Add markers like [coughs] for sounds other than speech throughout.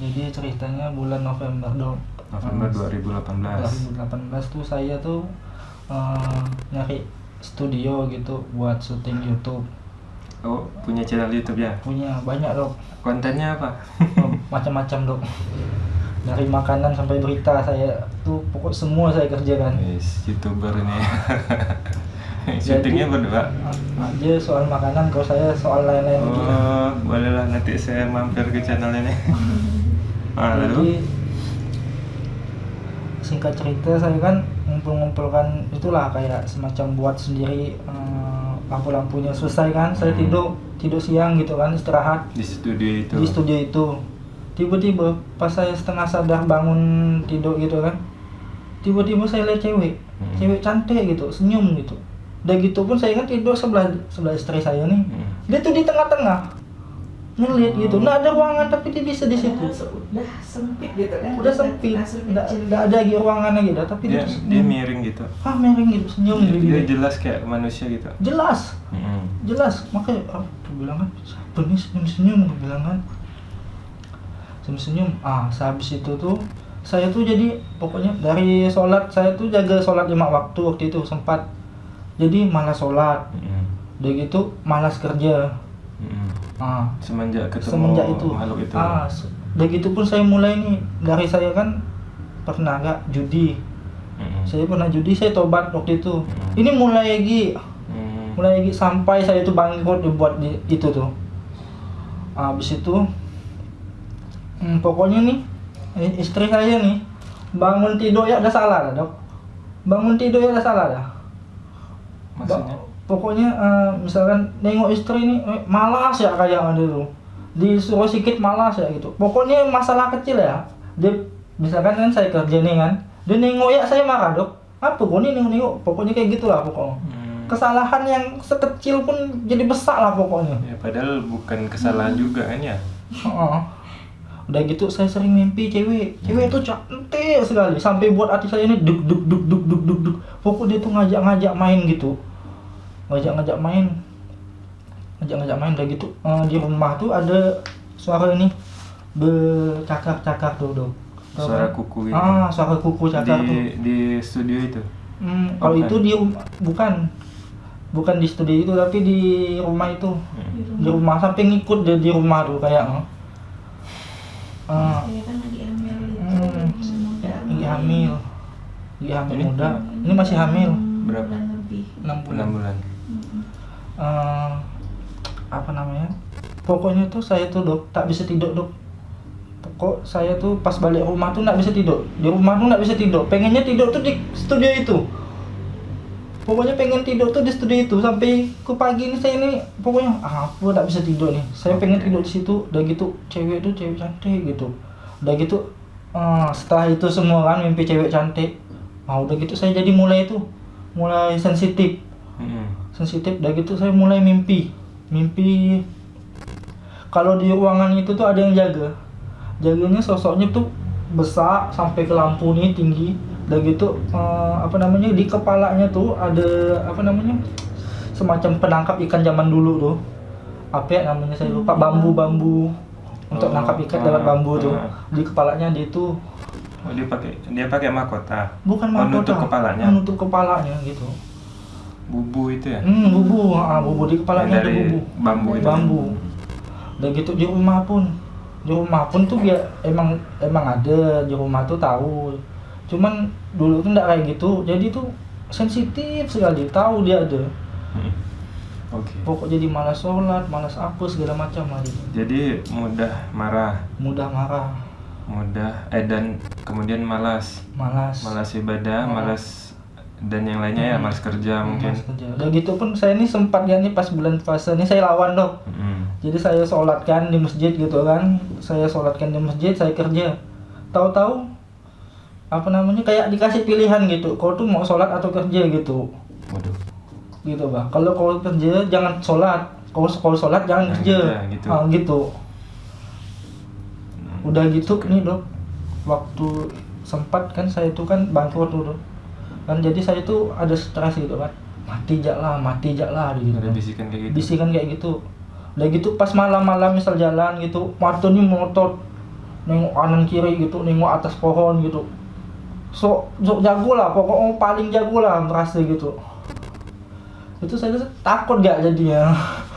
jadi ceritanya bulan November dong. November Eh, 2018 2018 tuh saya tuh eh, nyari studio gitu buat syuting YouTube. Oh punya channel YouTube ya? Punya banyak dok kontennya apa? Oh, macam-macam dok dari makanan sampai berita saya tuh pokok semua saya kerjakan. Yes, youtuber ini. [laughs] Syutingnya berdua? aja soal makanan kalau saya soal lain-lain gitu oh bolehlah nanti saya mampir ke channel ini [laughs] ah, jadi singkat cerita saya kan ngumpul-ngumpulkan itulah kayak semacam buat sendiri eh, lampu-lampunya. Selesai kan saya Hmm. tidur tidur siang gitu kan istirahat. Di studio itu. Di studio itu. Tiba-tiba pas saya setengah sadar bangun tidur gitu kan tiba-tiba saya lihat cewek. Hmm. cewek cantik gitu senyum gitu. Udah gitu pun saya kan tidur sebelah sebelah istri saya nih. Hmm. dia tuh di tengah-tengah ngeliat gitu. Nah ada ruangan tapi dia bisa di situ. Udah sempit gitu kan. Udah sempit. nggak nggak ada lagi ruangannya gitu. Tapi dia dia, dia miring gitu. Ah miring gitu senyum dia, gitu, dia jelas kayak manusia gitu. Jelas. Mm-mm. jelas. Makanya ah, aku bilang kan siapa nih? Senyum senyum aku bilang kan. Senyum senyum ah sehabis itu tuh saya tuh jadi pokoknya dari sholat saya tuh jaga sholat lima waktu waktu itu sempat. Jadi malas sholat. Mm-mm. udah gitu malas kerja Mm-mm. ah. Semenjak ketemu semenjak itu. makhluk itu. Ah se- udah gitu pun saya mulai nih dari saya kan pernah nggak judi? Mm-mm. saya pernah judi saya tobat waktu itu. Hmm. ini mulai lagi. Mm. mulai lagi sampai saya itu bangkrut dibuat di, itu tuh. Habis itu hmm, pokoknya nih istri saya nih bangun tidur ya ada salah dah dok. Bangun tidur ya ada salah dah. Maksudnya? Ba- pokoknya eh, misalkan nengok istri nih eh, malas ya kayak tuh. Disuruh sikit malas ya gitu. Pokoknya masalah kecil ya. Dia misalkan kan saya kerja nih kan dia nengok ya saya marah dok apa kok nih nengok nengok pokoknya kayak gitulah pokoknya. Mm. kesalahan yang sekecil pun jadi besar lah pokoknya. Ya padahal bukan kesalahan juga kan ya? Udah gitu saya sering mimpi cewek. Cewek itu cantik sekali. Sampai buat hati saya ini duk duk duk duk duk duk duk. Pokok dia tuh ngajak-ngajak main gitu ngajak-ngajak main. Ngajak-ngajak main udah gitu. Eh, di rumah tuh ada suara ini. Bercakar-cakar tuh dong suara kan? kuku gitu. Ah suara kuku cakar tuh. di di studio itu? Hmm, kalau Bukan. itu di bukan. Bukan di studio itu tapi di rumah itu. Mm. di rumah sampai ngikut dia di rumah tuh kayak eh. Ah, saya kan lagi hamil itu Hmm. lagi hamil. Lagi hamil. Muda. Ini masih hamil. Berapa? bulan lebih. Enam bulan. Enam bulan. Eh, apa namanya? Pokoknya tuh saya tuh dok tak bisa tidur dok. Pokok saya tuh pas balik rumah tuh nggak bisa tidur. Di rumah tuh nggak bisa tidur. Pengennya tidur tuh di studio itu. Pokoknya pengen tidur tuh di studio itu. Sampai ke pagi ini saya ini pokoknya ah, aku nggak bisa tidur nih. Saya pengen tidur di situ. Udah gitu cewek tuh cewek cantik gitu. Udah gitu eh, setelah itu semua kan mimpi cewek cantik. Ah udah gitu saya jadi mulai itu mulai sensitif. Mm. Sensitif udah gitu saya mulai mimpi. Mimpi kalau di ruangan itu tuh ada yang jaga. Jaganya sosoknya tuh besar sampai ke lampu nih tinggi. Udah gitu eh, apa namanya di kepalanya tuh ada apa namanya semacam penangkap ikan zaman dulu tuh. Apa ya namanya saya lupa. Bambu bambu untuk Oh, nangkap ikan ah, lewat bambu tuh. ah. di kepalanya dia tuh oh dia pakai dia pakai mahkota? Bukan Oh, mahkota. nutup kepalanya? Menutup kepalanya gitu bubu itu ya? Hmm bubu. Ah bubu di kepalanya ada bubu. bambu itu bambu. Udah gitu di rumah pun. Di rumah pun tuh dia emang emang ada. Di rumah tuh tahu. Cuman dulu tuh nggak kayak gitu. Jadi tuh sensitif sekali. Tahu dia ada. Mm. oke. Pokok jadi malas sholat malas apa segala macam gitu. jadi mudah marah? Mudah marah. Mudah eh dan kemudian malas? Malas. Malas ibadah Hmm. malas dan yang lainnya ya Hmm. malas kerja mungkin Malas kerja. udah gitu pun saya ini sempat ya nih pas bulan puasa ini saya lawan dok Mm. Jadi saya sholatkan di masjid gitu kan, saya sholatkan di masjid, saya kerja. Tahu-tahu apa namanya kayak dikasih pilihan gitu, kau tuh mau sholat atau kerja gitu, waduh gitu bang. Kalau kau kerja jangan sholat, kau kalau sholat jangan Jangan kerja, kerja, gitu. Ah, gitu. Mm. Udah gitu nih dok, waktu sempat kan saya tuh kan bangkrut tuh dok. Kan jadi saya tuh ada stres gitu kan, mati jak lah, mati jak lah gitu. ada bisikan kayak gitu? Bisikan kayak gitu. Udah gitu pas malam-malam misal jalan gitu waktu ini motor nengok kanan kiri gitu nengok atas pohon gitu. So, so jago lah pokoknya paling jago lah merasa gitu. Itu saya takut gak jadinya [laughs]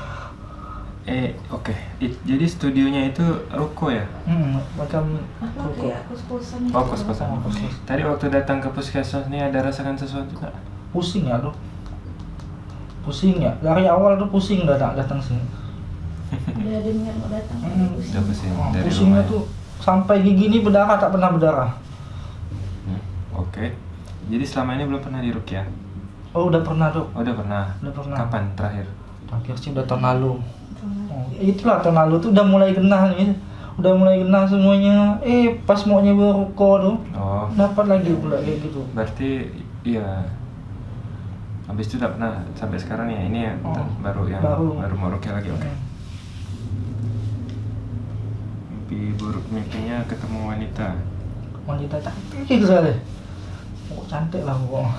Eh, oke. It- Jadi studionya itu ruko ya? hmm, macam ruko. kayak kos-kosan Oh, kos-kosan. Oh. Tadi waktu datang ke puskesmas ini ada rasakan sesuatu nggak? pusing ya tuh pusing ya dari awal tuh pusing datang datang sini Udah dengar mau datang. Hmm. pusing. Udah pusing Oh, dari pusingnya rumah ya? tuh sampai gigi ini berdarah tak pernah berdarah Hmm, Oke. Jadi selama ini belum pernah dirukyah? oh udah pernah tuh Oh, udah pernah. Udah pernah. Kapan terakhir? terakhir sih udah tahun lalu Oh, itulah tahun lalu tuh udah mulai genah nih udah mulai genah semuanya eh pas mau nyewa ruko tuh Oh, dapat lagi pula kayak gitu berarti iya. Habis itu tidak pernah sampai sekarang ya. Ini ya Oh, baru yang baru. baru, mau lagi. Oke. Hmm. Mimpi buruk mimpinya ketemu wanita. wanita cantik sekali oh, cantik lah pokoknya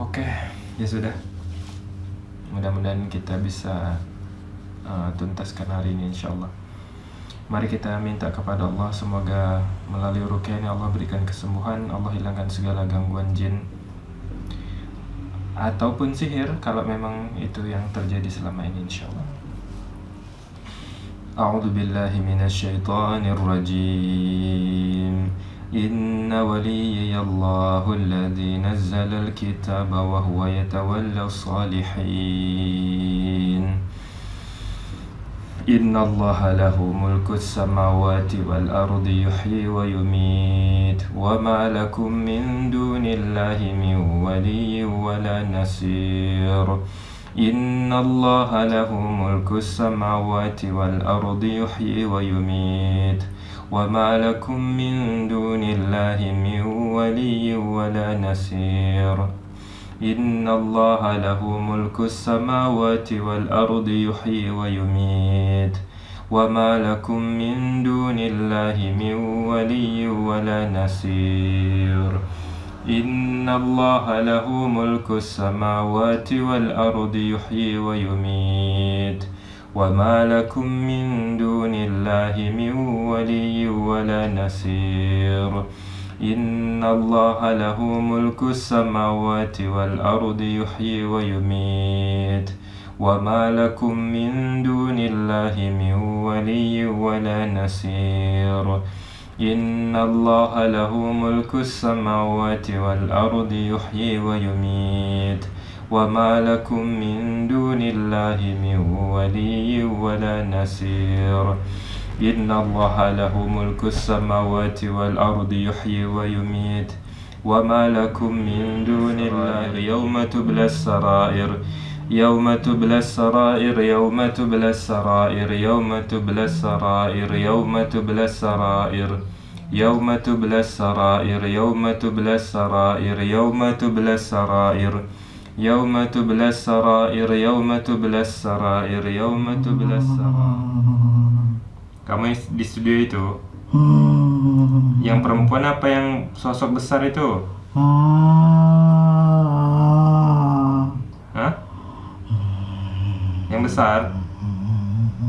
Oke, ya sudah mudah-mudahan kita bisa uh, tuntaskan hari ini insya Allah Mari kita minta kepada Allah semoga melalui rukyah ini Allah berikan kesembuhan, Allah hilangkan segala gangguan jin ataupun sihir kalau memang itu yang terjadi selama ini insya Allah. A'udzu. إن وليي الله الذي نزل الكتاب وهو يتولى الصالحين. إن الله له ملك السماوات والأرض يحيي ويميت. وما لكم من دون الله من ولي ولا نصير. إن الله له ملك السماوات والأرض يحيي ويميت. وما لكم من دون الله من ولي ولا نصير. إن الله له ملك السماوات والأرض يحيي ويميت. وما لكم من دون الله من ولي ولا نصير. إن الله له ملك السماوات والأرض يحيي ويميت. وما لكم من دون الله من ولي ولا نصير إن الله له ملك السماوات والأرض يحيي ويميت وما لكم من دون الله من ولي ولا نصير إن الله له ملك السماوات والأرض يحيي ويميت وما لكم من دون الله من ولي ولا نصير إن الله له ملك السماوات والأرض يحيي ويميت. وما لكم من دون الله يوم تبلى السرائر يوم تبلى السرائر يوم تبلى السرائر يوم تبلى السرائر يوم تبلى السرائر يوم تبلى السرائر يوم تبلى السرائر يوم تبلى السرائر. يوم تبلى السرائر يوم تبلى السرائر يوم تبلى السرائر Kamu yang di studio itu Yang perempuan apa yang sosok besar itu? Hah? Yang besar?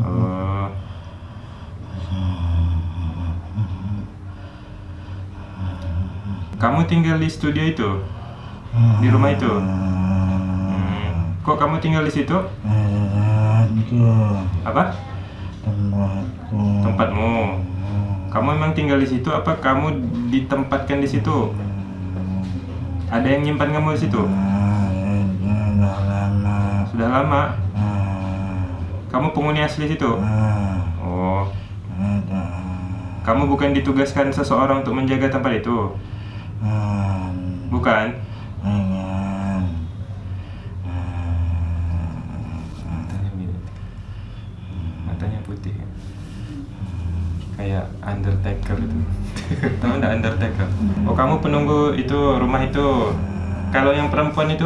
Oh. Kamu tinggal di studio itu? Di rumah itu? Hmm. Kok kamu tinggal di situ? Apa? Tempatmu. Kamu emang tinggal di situ apa kamu ditempatkan di situ? Ada yang nyimpan kamu di situ? Sudah lama. Kamu penghuni asli situ? Oh. Kamu bukan ditugaskan seseorang untuk menjaga tempat itu? Bukan? Kayak Undertaker itu. [laughs] Tahu enggak Undertaker? Oh, kamu penunggu itu rumah itu. Kalau yang perempuan itu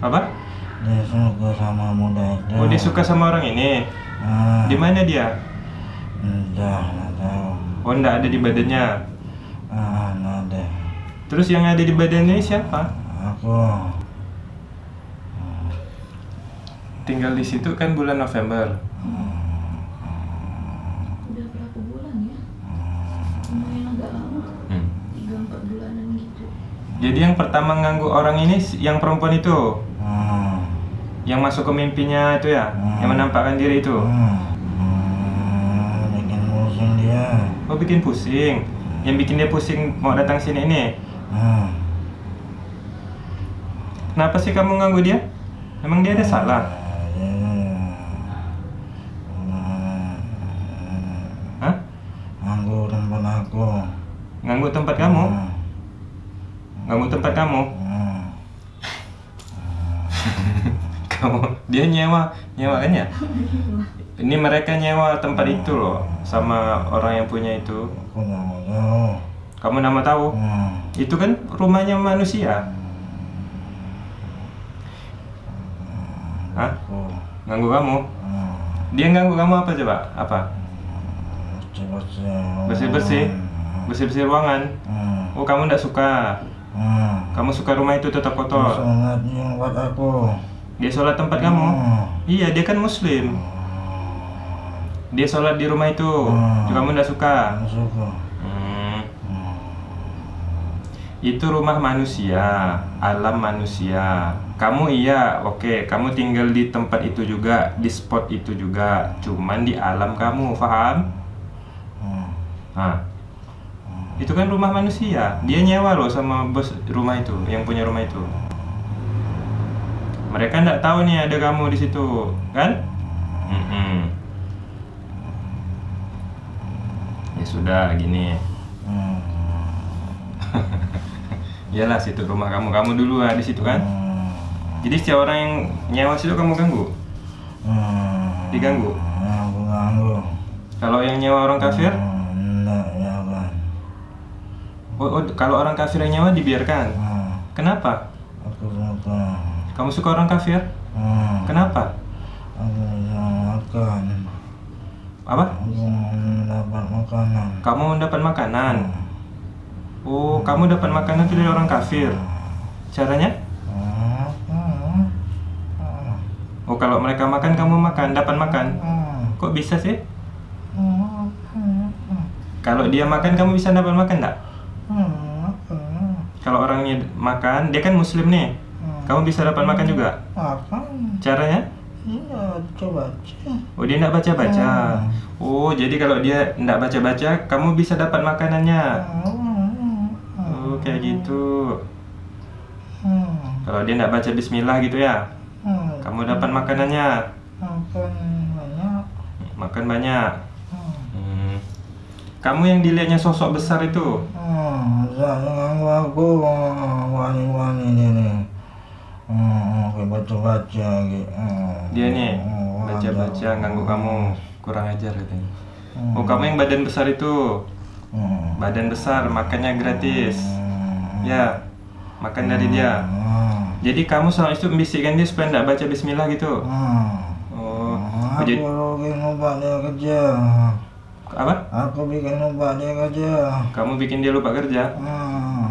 apa? Dia suka sama muda itu. Oh, dia suka sama orang ini. Ah, Di mana dia? Entah, nggak tahu. Oh, enggak ada di badannya. Ah, nggak ada. Terus yang ada di badannya siapa? Aku. Tinggal di situ kan bulan November. Udah berapa bulan ya? Lumayan agak lama. Hmm. Tiga empat bulanan gitu. Jadi yang pertama nganggu orang ini yang perempuan itu, Hmm. yang masuk ke mimpinya itu ya, yang menampakkan diri itu. Hmm. Hmm. Bikin pusing dia. Oh bikin pusing. Yang bikin dia pusing mau datang sini ini. Hmm. Kenapa sih kamu nganggu dia? Emang dia ada salah? Hah? Anggur tempat aku. Nganggu tempat kamu? Hmm. Nganggu tempat kamu? Hmm. [laughs] Kamu dia nyewa, nyewa kan ya? Ini mereka nyewa tempat itu loh sama orang yang punya itu. Kamu nama tahu? Hmm. Itu kan rumahnya manusia. Hah? Aku. Ganggu kamu? Hmm. Dia ganggu kamu apa coba? Apa? Bersih-bersih. Bersih-bersih? Bersih-bersih ruangan? Hmm. Oh kamu nggak suka? Hmm. Kamu suka rumah itu tetap kotor? Buat aku. Dia sholat tempat kamu? Hmm. Iya, dia kan muslim. Dia sholat di rumah itu. Hmm. Kamu suka? Nggak suka. Hmm. Hmm. Itu rumah manusia, alam manusia. Kamu iya, oke, kamu tinggal di tempat itu juga, di spot itu juga, cuman di alam kamu, paham? Hmm. Nah, itu kan rumah manusia. Dia nyewa loh sama bos rumah itu, yang punya rumah itu. Mereka nggak tahu nih ada kamu di situ, kan? Mm-mm. Ya sudah, gini. Hmm. [laughs] Iyalah situ rumah kamu, kamu dulu lah di situ kan? Hmm. Jadi setiap orang yang nyewa situ kamu ganggu. Hmm. Diganggu? Aku ganggu. Kalau yang nyewa orang kafir, Hmm. Enggak, ya kan. oh, oh, kalau orang kafir yang nyewa dibiarkan. Hmm. Kenapa? Aku suka. Kamu suka orang kafir? Hmm. Kenapa? Aku makan. Apa? Aku mendapat makanan. Kamu mendapat makanan. Oh, kamu dapat makanan itu dari orang kafir. Caranya? Hmm. Hmm. Hmm. Oh, kalau mereka makan, kamu makan, dapat makan. Hmm. Kok bisa sih? Hmm. Hmm. Kalau dia makan, kamu bisa dapat makan enggak? Hmm. Hmm. Kalau orangnya makan, dia kan muslim nih. Kamu bisa dapat makan juga. Caranya? Iya, coba. Oh, dia enggak baca-baca. Hmm. Oh, jadi kalau dia enggak baca-baca, kamu bisa dapat makanannya. Hmm. Kayak gitu. Hmm. Kalau dia enggak baca bismillah gitu ya, Hmm. kamu dapat makanannya. Makan banyak. Makan banyak. Hmm. Hmm. Kamu yang dilihatnya sosok besar itu, Hmm, aku wani-wani ini nih. Hmm, baca-baca gitu. Hmm. dia nih Hmm, baca-baca ganggu kamu, kurang ajar katanya. Hmm. Oh, kamu yang badan besar itu, Hmm. badan besar, makannya gratis. Hmm. Ya, makan dari dia. Hmm. Jadi kamu sama itu membisikkan dia supaya enggak baca bismillah gitu. Hmm. Oh, Aku jadi bikin obat dia kerja. apa? Aku bikin obat dia kerja. Kamu bikin dia lupa kerja? Hmm.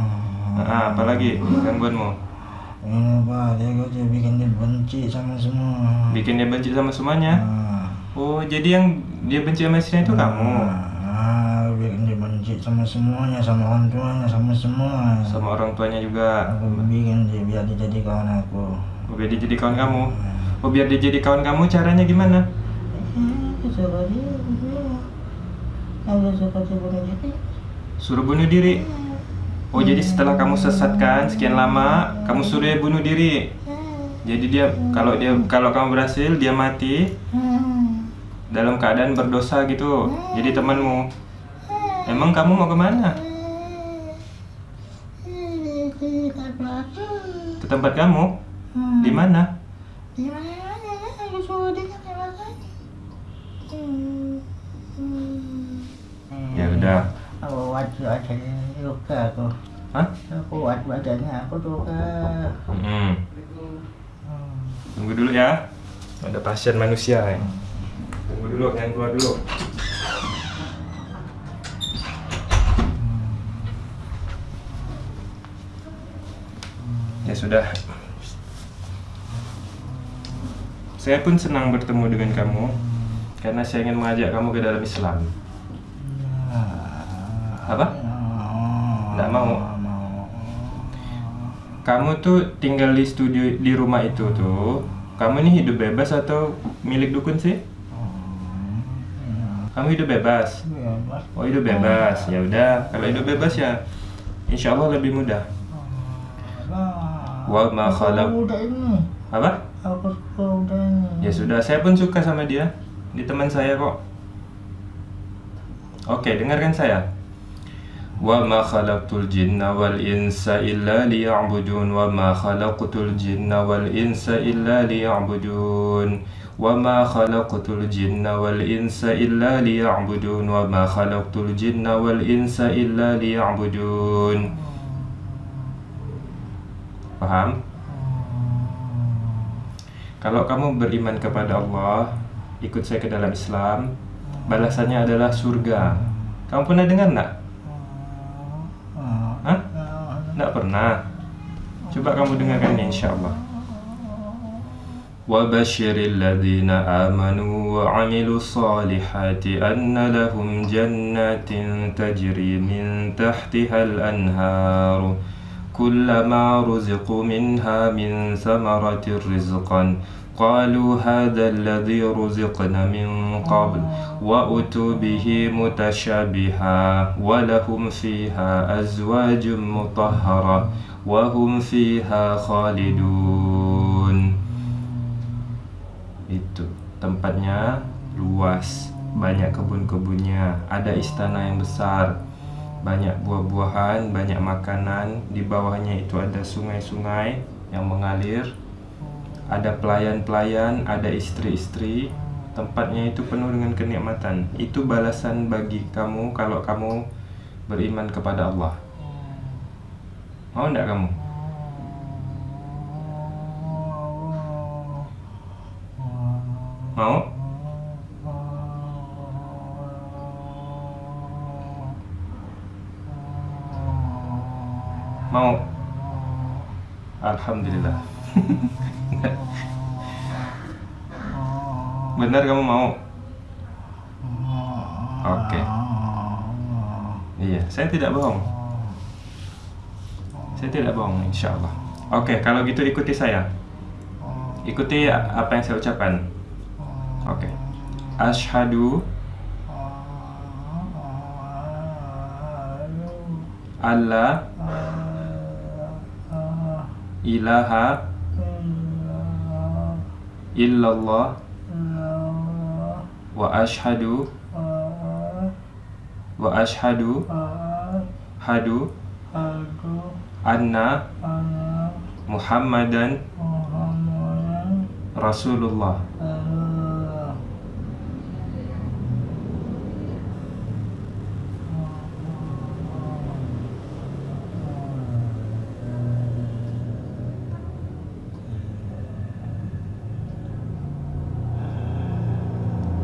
Ah, apalagi gangguanmu? Ini obat dia kerja bikin dia benci sama semua. Bikin dia benci sama semuanya? Hmm. Oh, jadi yang dia benci sama istrinya itu kamu? Sama semuanya, sama orang tuanya, sama semua. Sama orang tuanya juga? Aku bikin dia biar dia jadi kawan aku. Oh, biar dia jadi kawan kamu? Oh, biar dia jadi kawan kamu caranya gimana? Suka dia, Aku suka bunuh diri. Suruh bunuh diri? Oh, jadi setelah kamu sesatkan sekian lama, kamu suruh dia bunuh diri? Jadi dia, kalau dia, kalau kamu berhasil, dia mati dalam keadaan berdosa gitu. Jadi temanmu. Emang kamu mau ke mana? Ke tempat kamu? Di mana? Ya udah. Aku kuat badannya juga aku. Hah? Aku kuat badannya aku juga. Hmm. Tunggu dulu ya. Ada pasien manusia ya. Tunggu dulu, yang keluar dulu. Ya sudah. Saya pun senang bertemu dengan kamu karena saya ingin mengajak kamu ke dalam Islam. Apa? Nggak mau. Kamu tuh tinggal di studio di rumah itu tuh. Kamu ini hidup bebas atau milik dukun sih? Kamu hidup bebas. Bebas. Oh hidup bebas. Ya udah, kalau hidup bebas ya insya Allah lebih mudah. Wa ma khalaq. Apa? Aku suka udah ini. Ya sudah, saya pun suka sama dia. Di teman saya kok. Oke, dengarkan saya. Wa ma khalaqtul jinna wal insa illa liya'budun wa ma khalaqtul jinna wal insa illa liya'budun wa ma khalaqtul jinna wal insa illa liya'budun wa ma khalaqtul jinna wal insa illa liya'budun Paham? Kalau kamu beriman kepada Allah, ikut saya ke dalam Islam, balasannya adalah surga. Kamu pernah dengar enggak? Hah? Enggak pernah. Coba kamu dengarkan ini insyaallah. وبشر الذين آمنوا وعملوا الصالحات أن لهم جنات تجري من تحتها الأنهار كلما رزقوا منها من ثمرة رزقا قالوا هذا الذي رزقنا من قبل وأتوا به متشابها ولهم فيها أزواج مطهرة وهم فيها خالدون itu tempatnya luas banyak kebun-kebunnya ada istana yang besar banyak buah-buahan banyak makanan. Di bawahnya itu ada sungai-sungai yang mengalir. Ada pelayan-pelayan ada istri-istri. Tempatnya itu penuh dengan kenikmatan. Itu balasan bagi kamu kalau kamu beriman kepada Allah. Mau enggak kamu? Mau mau. Alhamdulillah. [laughs] Benar kamu mau? Oke. Iya saya tidak bohong. Saya tidak bohong insya Allah oke kalau gitu ikuti saya. Ikuti apa yang saya ucapkan. Oke. Ashadu Allah ilaha illallah wa ashhadu wa ashhadu hadu anna muhammadan rasulullah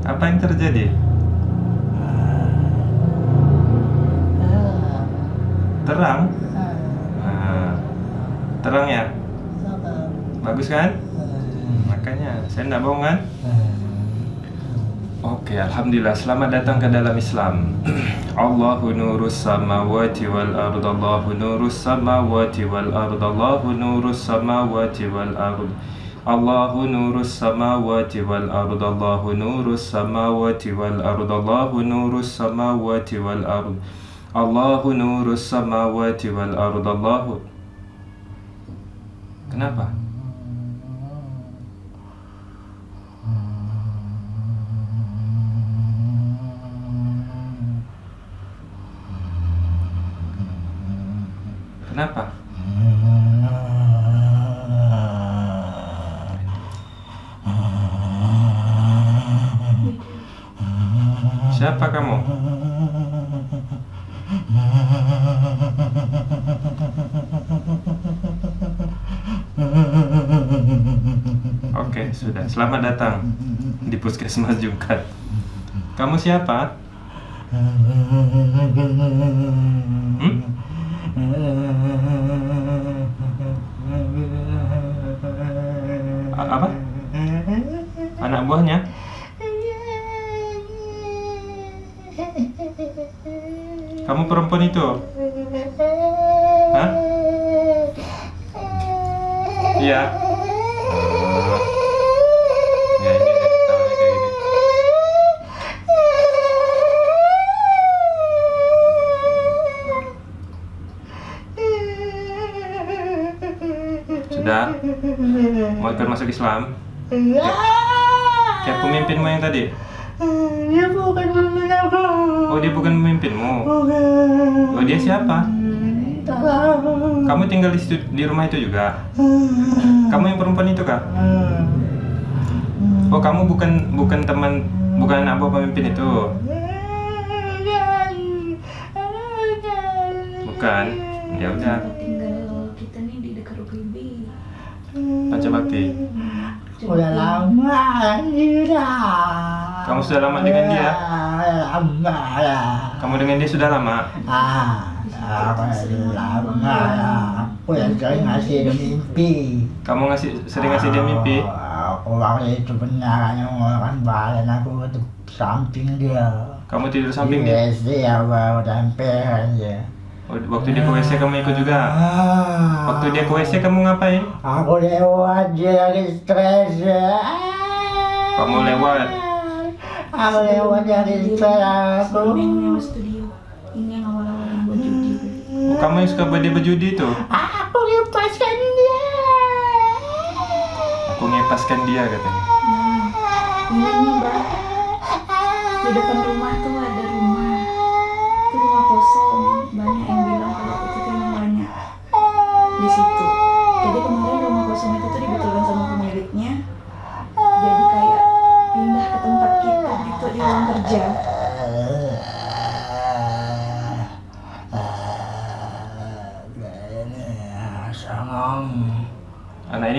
apa yang terjadi terang Nah, terang ya bagus kan makanya saya tidak bohong kan Oke, Alhamdulillah. Selamat datang ke dalam Islam. [clears throat] Allahu nurus samawati wal ard. Allahu nurus samawati wal ard. Allahu nurus samawati wal ard. Allahu nurus samawati wal ard. Allahu nurus samawati wal ard. Allahu nurus samawati wal ard. Allahu nurus samawati wal ard. Allahu Kenapa? Kenapa? Siapa kamu? Oke, sudah. Selamat datang di Puskesmas Jungkat. Kamu siapa? Hmm? Apa? Kamu perempuan itu? Hah? Iya. Oh. Ya ini kayak gini. Sudah? Mau ikut masuk Islam? Kayak pemimpinmu yang tadi? Dia bukan pemimpin aku. Oh dia bukan pemimpinmu. Oh dia siapa? Kamu tinggal di, situ, di rumah itu juga? Kamu yang perempuan itu kah? Oh kamu bukan bukan teman bukan anak buah pemimpin itu? Bukan. Ya udah. Tempat tinggal kita nih di dekat UPB. Pancabakti. Udah lama sudah. Kamu sudah lama dengan dia? Lama lah. Kamu dengan dia sudah lama? Ah, lama lama lah. Aku yang sering ngasih dia mimpi. Kamu ngasih sering ngasih dia mimpi? Ah, Aku waktu itu benar mengeluarkan badan aku ke samping dia. Kamu tidur samping dia? Apa udah emperan dia. Oh, waktu dia ke WC kamu ikut juga? Ah. Waktu dia ke WC kamu ngapain? Aku lewat dia lagi stres. Kamu lewat? Aku. Ini yang awal-awal yang judi. Oh, kamu yang suka dia berjudi itu? Aku lepaskan dia. Aku ngepaskan dia katanya. Nah, ini mbak. Di depan tuh rumah.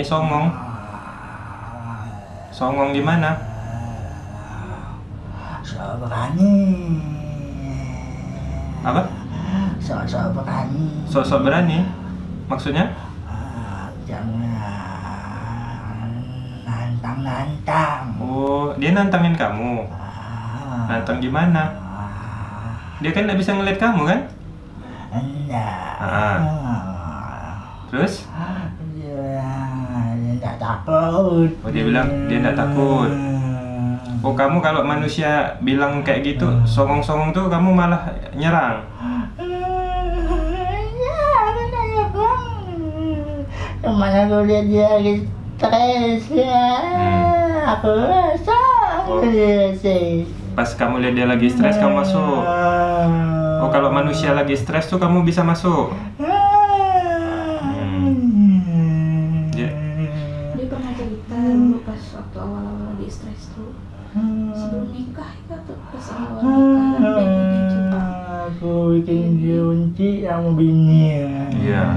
Songong. Songong di mana? So berani. Apa? So so berani. Sosok berani? Maksudnya? Ah, Jangan nantang nantang. Oh, dia nantangin kamu. Nantang gimana? Dia kan nggak bisa ngeliat kamu kan? Enggak. Ah. Terus? Takut. Oh, dia bilang dia nggak takut. Oh, kamu kalau manusia bilang kayak gitu, songong-songong tuh kamu malah nyerang. Ke mana aku lihat dia lagi stres ya. Hmm. Aku rasa Oh. Pas kamu lihat dia lagi stres, kamu masuk. Oh, kalau manusia lagi stres tuh kamu bisa masuk.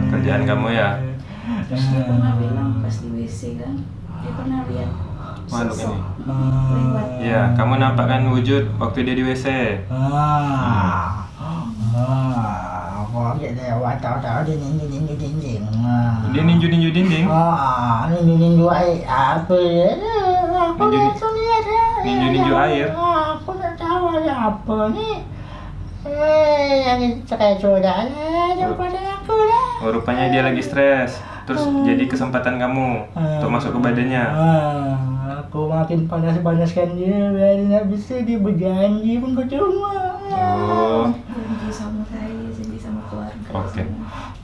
Kerjaan kamu ya. Terus dia pernah bilang pas di WC kan, dia pernah lihat Makhluk ini. lewat. Iya, kamu nampakkan wujud waktu dia di WC. Ah, ah, aku lagi lewat tahu-tahu dia ninju ninju dinding. Dia ninju-ninju dinding. Ah, ninju ninju air apa ya? Aku Ninju- langsung lihat ya. ninju-ninju air? Ah, Aku tak tahu ada apa nih. Eh, yang sudah ya, daripada. Oh, rupanya dia lagi stres. Terus jadi kesempatan kamu untuk masuk ke badannya. Ah, aku makin panas-panaskan dia biar dia nggak bisa dia berjanji pun percuma. Oh, Janji sama saya, janji sama keluarga. Oke.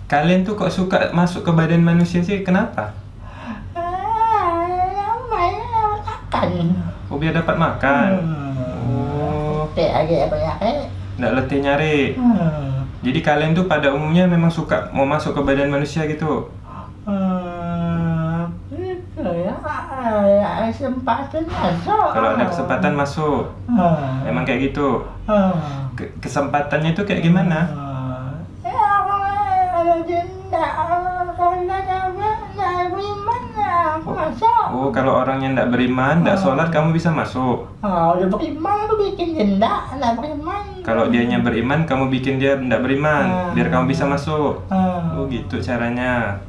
kalian tuh kok suka masuk ke badan manusia sih? Kenapa? Ah, makan. Oh, biar dapat makan. Hmm. Oh, Teh aja apa ya? Eh. nggak letih nyari. Hmm. Jadi kalian tuh pada umumnya memang suka mau masuk ke badan manusia gitu. Hmm, itu ya, ya kesempatan masuk. Kalau ada kesempatan masuk. Hmm. Emang kayak gitu. Hmm. Ke- kesempatannya itu kayak gimana? Ya, ada kalau nggak apa, nggak beriman, aku masuk. Oh, kalau orang yang nggak beriman, nggak sholat, kamu bisa masuk. Ah, udah beriman, aku bikin jenda, nggak beriman. Kalau dianya beriman, kamu bikin dia nggak beriman, biar kamu bisa masuk. Ah. Oh, gitu caranya.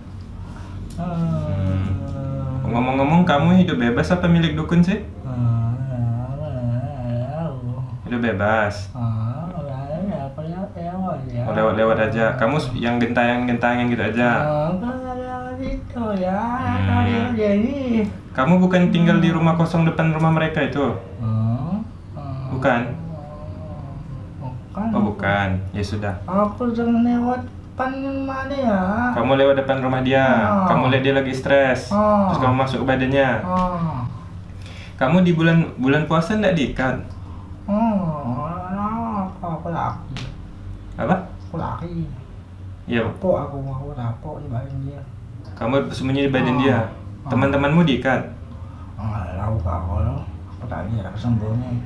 Hmm. Ngomong-ngomong, kamu hidup bebas apa milik dukun sih? Hidup bebas. aja. Oh, lewat-lewat aja. Kamu yang gentayangan-gentayangan gitu aja. Oh, gitu ya. Hmm. Ini. Kamu bukan tinggal di rumah kosong depan rumah mereka itu? Hmm, hmm. Bukan. Bukan. Oh, bukan. Ya sudah. Aku jangan lewat depan rumah dia. Kamu lewat depan rumah dia. Oh. Kamu lihat dia lagi stres. Oh. Terus kamu masuk ke badannya. Oh. Kamu di bulan bulan puasa enggak diikat? Oh, aku aku laki. Apa? Aku laki. Iya. Rapok aku aku rapok di dia. Kamu sembunyi di badan Oh. dia. Teman-temanmu diikat. Oh, tahu kalau aku aku sembunyi.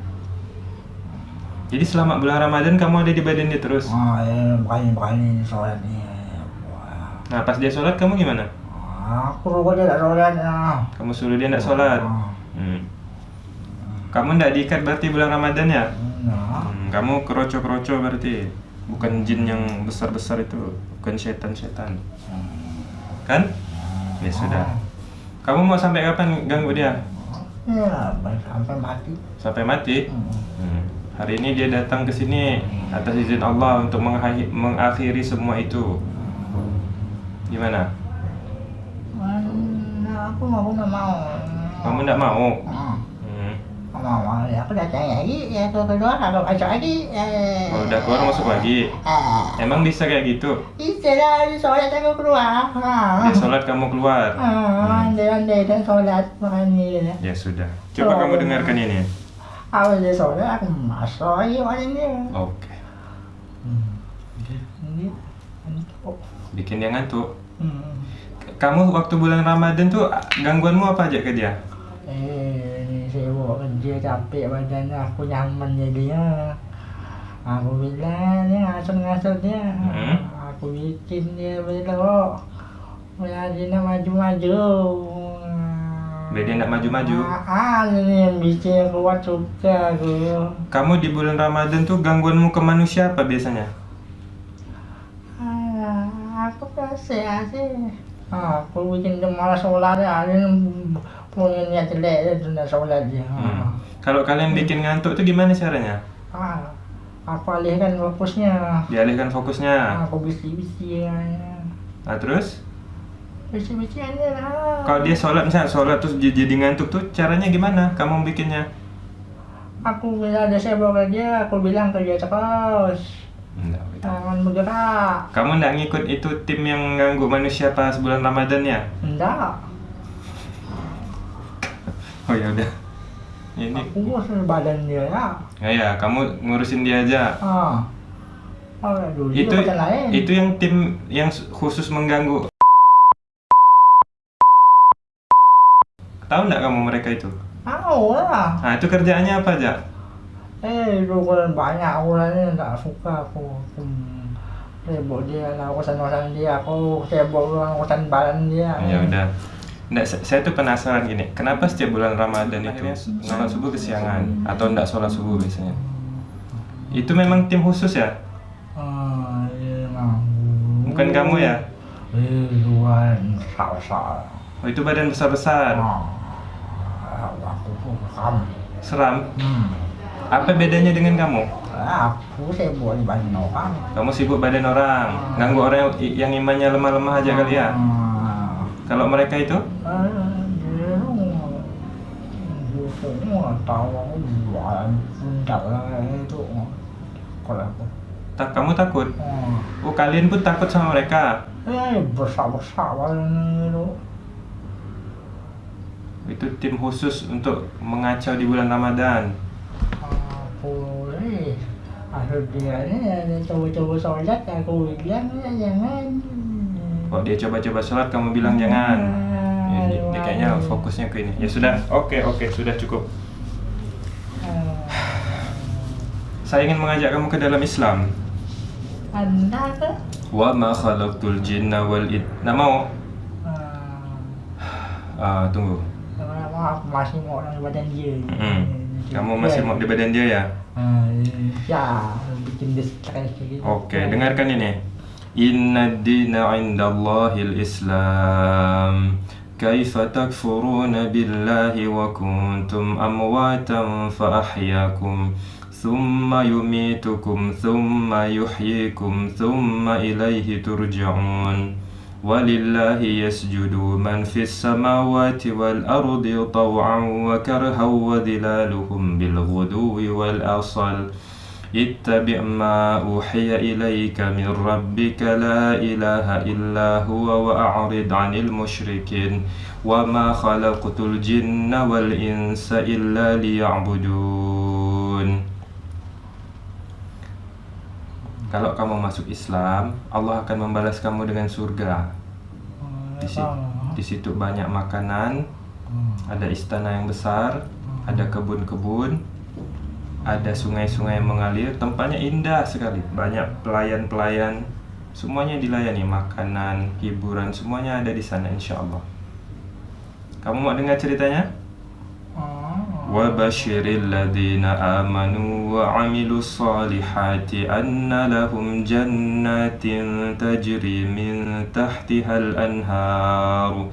Jadi selama bulan Ramadan kamu ada di badan dia terus. Oh, ya, bukannya bukannya sholat nih. Wah. Nah, pas dia sholat kamu gimana? Aku lupa dia tak sholat. ya. Kamu suruh dia enggak sholat. Oh. Hmm. Kamu enggak diikat berarti bulan Ramadan ya? Nah. Hmm, kamu keroco-keroco berarti. Bukan jin yang besar-besar itu, bukan setan-setan. Kan? Ya sudah. Kamu mau sampai kapan ganggu dia? Ya, sampai mati. Sampai mati? Hmm. Hmm. Hari ini dia datang ke sini atas izin Allah untuk mengakhiri, semua itu. Gimana? Mana aku mau nggak mau. Kamu enggak mau? Hmm. Hmm. Mau ya aku datang lagi ya ke kedua kalau masuk lagi. Eh. Oh, udah keluar masuk lagi. Eh. Emang bisa kayak gitu? Bisa lah sholat aku keluar. Ah. Dia sholat kamu keluar. Ah, andai-andai dan sholat makanya. Ya sudah. Coba Oh. kamu dengarkan ini. Aku dia sholat aku masuk lagi makanya. Oke. Ini untuk. Bikin dia ngantuk. Hmm. Kamu waktu bulan Ramadan tuh gangguanmu apa aja ke dia? Eh, ini sibuk kerja capek badan aku nyaman jadinya. Aku bilang dia ngasut-ngasut dia. Hmm. Aku bikin dia belok. Jadi maju-maju. Biar dia maju-maju. Ah, ini yang bikin kuat suka aku. Kamu di bulan Ramadan tuh gangguanmu ke manusia apa biasanya? Ah, aku kasih sih. Ah, aku bikin dia malas sholat ya. Dia punya niat jelek dia tunda sholat dia. Hmm. Kalau kalian bikin ngantuk tuh gimana caranya? Ah, aku alihkan fokusnya. Dialihkan fokusnya. Aku bisi-bisi ya. Nah, terus? Bisi-bisi aja lah. Kalau dia sholat misalnya sholat terus dia jadi ngantuk tuh caranya gimana? Kamu bikinnya? Aku bilang ada sibuk aja, aku bilang kerja terus. Enggak. Jangan bergerak. Kamu nggak ngikut itu tim yang ganggu manusia pas bulan Ramadan ya? Enggak. Oh ya udah. Ini Aku ngurus badan dia ya. ya ya, kamu ngurusin dia aja. Ah. Oh, dulu Itu macam lain. itu yang tim yang khusus mengganggu. Tahu nggak kamu mereka itu? Tahu lah. Nah itu kerjaannya apa aja? Eh, lu kan banyak orangnya tak suka aku. Hmm. Sibuk dia lah urusan-urusan dia. Aku sibuk dengan urusan badan dia. Ya udah. Nggak, sa- saya tuh penasaran gini, kenapa setiap bulan Ramadan itu sholat subuh kesiangan atau nggak sholat subuh biasanya? Itu memang tim khusus ya? Ah, iya. Bukan kamu ya? Eh, besar-besar. Oh itu badan besar-besar, Ah, aku pun kamu. seram. Hmm. Apa bedanya dengan kamu? Aku sibuk badan orang. Kamu sibuk badan orang, ganggu orang yang, imannya lemah-lemah aja kali ya? Ah. Kalau mereka itu? Ah, Tak, kamu takut? oh, Oh kalian pun takut sama mereka? eh besar besar itu Itu tim khusus untuk mengacau di bulan Ramadan. Aku eh akhir dia ini coba-coba sholat aku bilang ya jangan Kok dia coba-coba sholat kamu bilang jangan? Ya, dia, dia kayaknya fokusnya ke ini. Ya sudah, oke oke sudah cukup. Saya ingin mengajak kamu ke dalam Islam. anda ke Wa ma khalaqtul jinna wal id. Nak mau? Ah, tunggu. Kenapa aku masih mau orang badan dia Hmm. Kamu masih mau di badan dia ya? Ah, ya bikin dia stres gitu Oke, dengarkan ini. Inna dina indallahil Islam. Kaifa takfuruna billahi wa kuntum amwatan fa ahyakum ثم يميتكم ثم يحييكم ثم إليه ترجعون ولله يسجد من في السماوات والأرض طوعا وكرها وذلالهم بالغدو والأصل. اتبع ما أوحي إليك من ربك لا إله إلا هو وأعرض عن المشركين. وما خلقت الجن والإنس إلا ليعبدون. Kalau kamu masuk Islam, Allah akan membalas kamu dengan surga. Di, si- di situ banyak makanan, ada istana yang besar, ada kebun-kebun, ada sungai-sungai yang mengalir, tempatnya indah sekali. Banyak pelayan-pelayan, semuanya dilayani, makanan, hiburan, semuanya ada di sana insya Allah. Kamu mau dengar ceritanya? وبشر الذين آمنوا وعملوا الصالحات أن لهم جنات تجري من تحتها الأنهار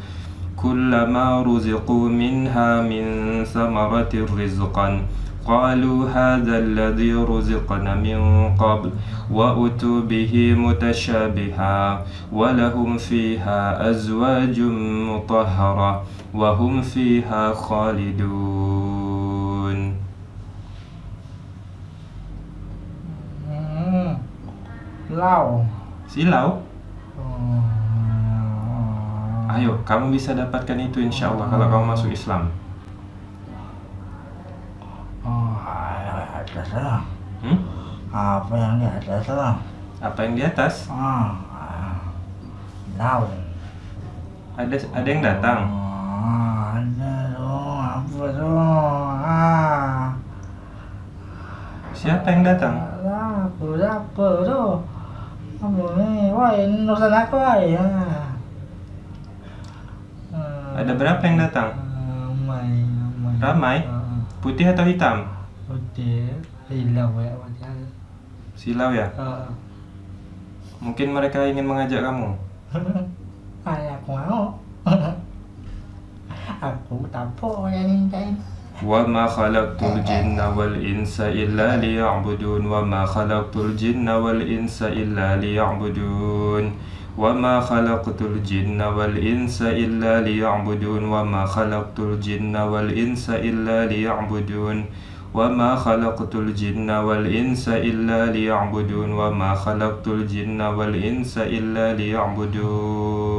كلما رزقوا منها من ثمرة رزقا. قالوا هذا الذي رزقنا من قبل وأتوا به متشابها ولهم فيها أزواج مطهرة وهم فيها خالدون. Lau. Silau Hmm. Ayo, kamu bisa dapatkan itu insya Allah kalau kamu masuk Islam Oh, atas lah. hmm? Apa yang di atas lah? Apa yang di atas? Ah, ah. daun. Ada ada yang datang Oh, ada dong. Apa dong? Ah. Siapa yang datang? Apa, apa tu? Wah, ini urusan aku. Ya. Hmm. Ada berapa yang datang? Ramai, ramai. Ramai? Ah, Putih atau hitam? Putih. Hilang ya. Silau ya? Ah. Mungkin mereka ingin mengajak kamu [laughs] Ayah aku mau. [laughs] aku tak yang mintain. وما خلقت الجن والإنس إلا ليعبدون وما خلقت الجن والإنس إلا ليعبدون وما خلقت الجن والإنس إلا ليعبدون وما خلقت الجن والإنس إلا ليعبدون وما خلقت الجن والإنس إلا ليعبدون وما خلقت الجن والإنس إلا ليعبدون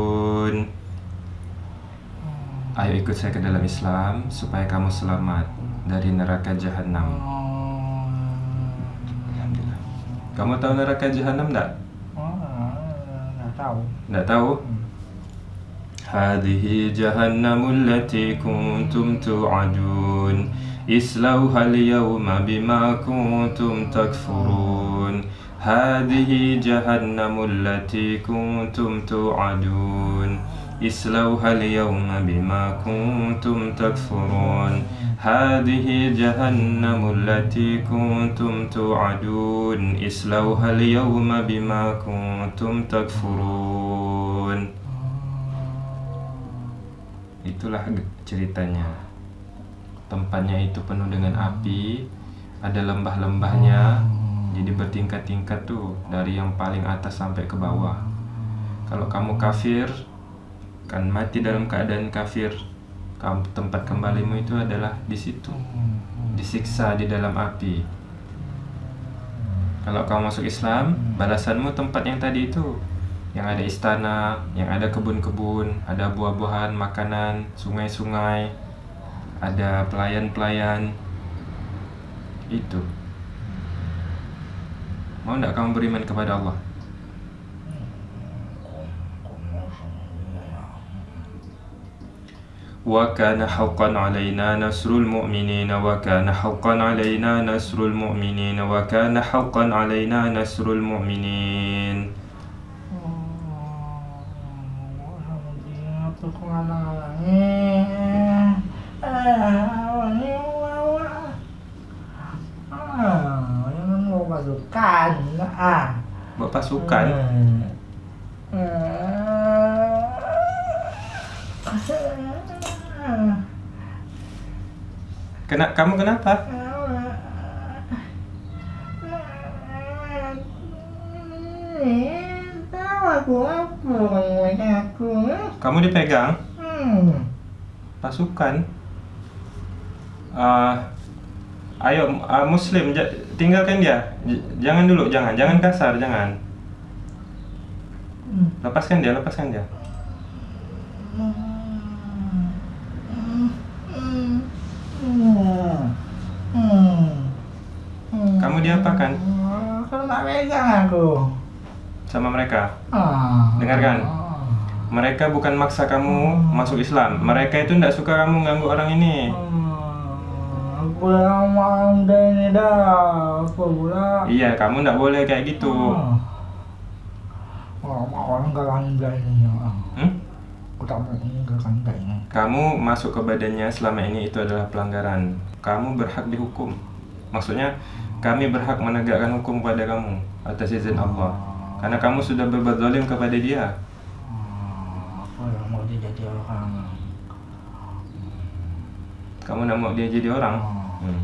Ayo ikut saya ke dalam Islam supaya kamu selamat dari neraka jahanam. Alhamdulillah. Kamu tahu neraka jahanam enggak? Oh, nggak tahu. Enggak tahu? هذه جهنم التي كنتم توعدون اصلوها اليوم بما كنتم تكفرون هذه جهنم التي كنتم توعدون اصلوها اليوم بما كنتم تكفرون هذه جهنم التي كنتم توعدون اصلوها اليوم بما كنتم تكفرون Itulah ge- ceritanya. Tempatnya itu penuh dengan api, ada lembah-lembahnya, jadi bertingkat-tingkat tuh dari yang paling atas sampai ke bawah. Kalau kamu kafir, kan mati dalam keadaan kafir. Tempat kembalimu itu adalah di situ, disiksa di dalam api. Kalau kamu masuk Islam, balasanmu tempat yang tadi itu yang ada istana, yang ada kebun-kebun, ada buah-buahan, makanan, sungai-sungai, ada pelayan-pelayan. Itu. Mau tidak kamu beriman kepada Allah? وكان حقا علينا نصر المؤمنين وكان حقا علينا نصر المؤمنين وكان حقا علينا نصر المؤمنين ngalangi. Ah. Buat pasukan Kena, kamu kenapa? Kamu dipegang? Pasukan. Uh, ayo uh, Muslim, tinggalkan dia. J jangan dulu, jangan, jangan kasar, jangan. Hmm. Lepaskan dia, lepaskan dia. Hmm. Kamu diapakan Kalau nggak pegang aku. sama mereka? Ah. Dengarkan. Mereka bukan maksa kamu masuk Islam. Mereka itu tidak suka kamu ganggu orang ini. Hmm, Aku yang mau udah ini dah. Apa pula? Iya, kamu tidak boleh kayak gitu. Ah. Oh, orang ini. Hmm? Kamu masuk ke badannya selama ini itu adalah pelanggaran. Kamu berhak dihukum. Maksudnya, kami berhak menegakkan hukum pada kamu atas izin Allah. Karena kamu sudah berbuat zalim kepada dia. Hmm, mau dia jadi orang. Kamu nak mau dia jadi orang? Hmm.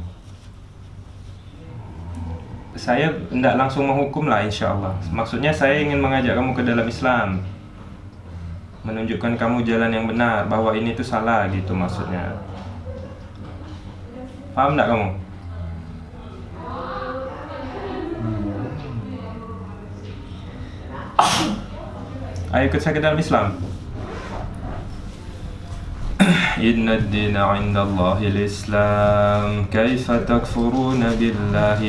Saya tidak langsung menghukum lah insya Allah. Maksudnya saya ingin mengajak kamu ke dalam Islam. Menunjukkan kamu jalan yang benar, bahwa ini tuh salah gitu maksudnya. Paham tidak kamu? Ayo ikut saya ke dalam Islam. إن الدين عند الله الإسلام كيف تكفرون بالله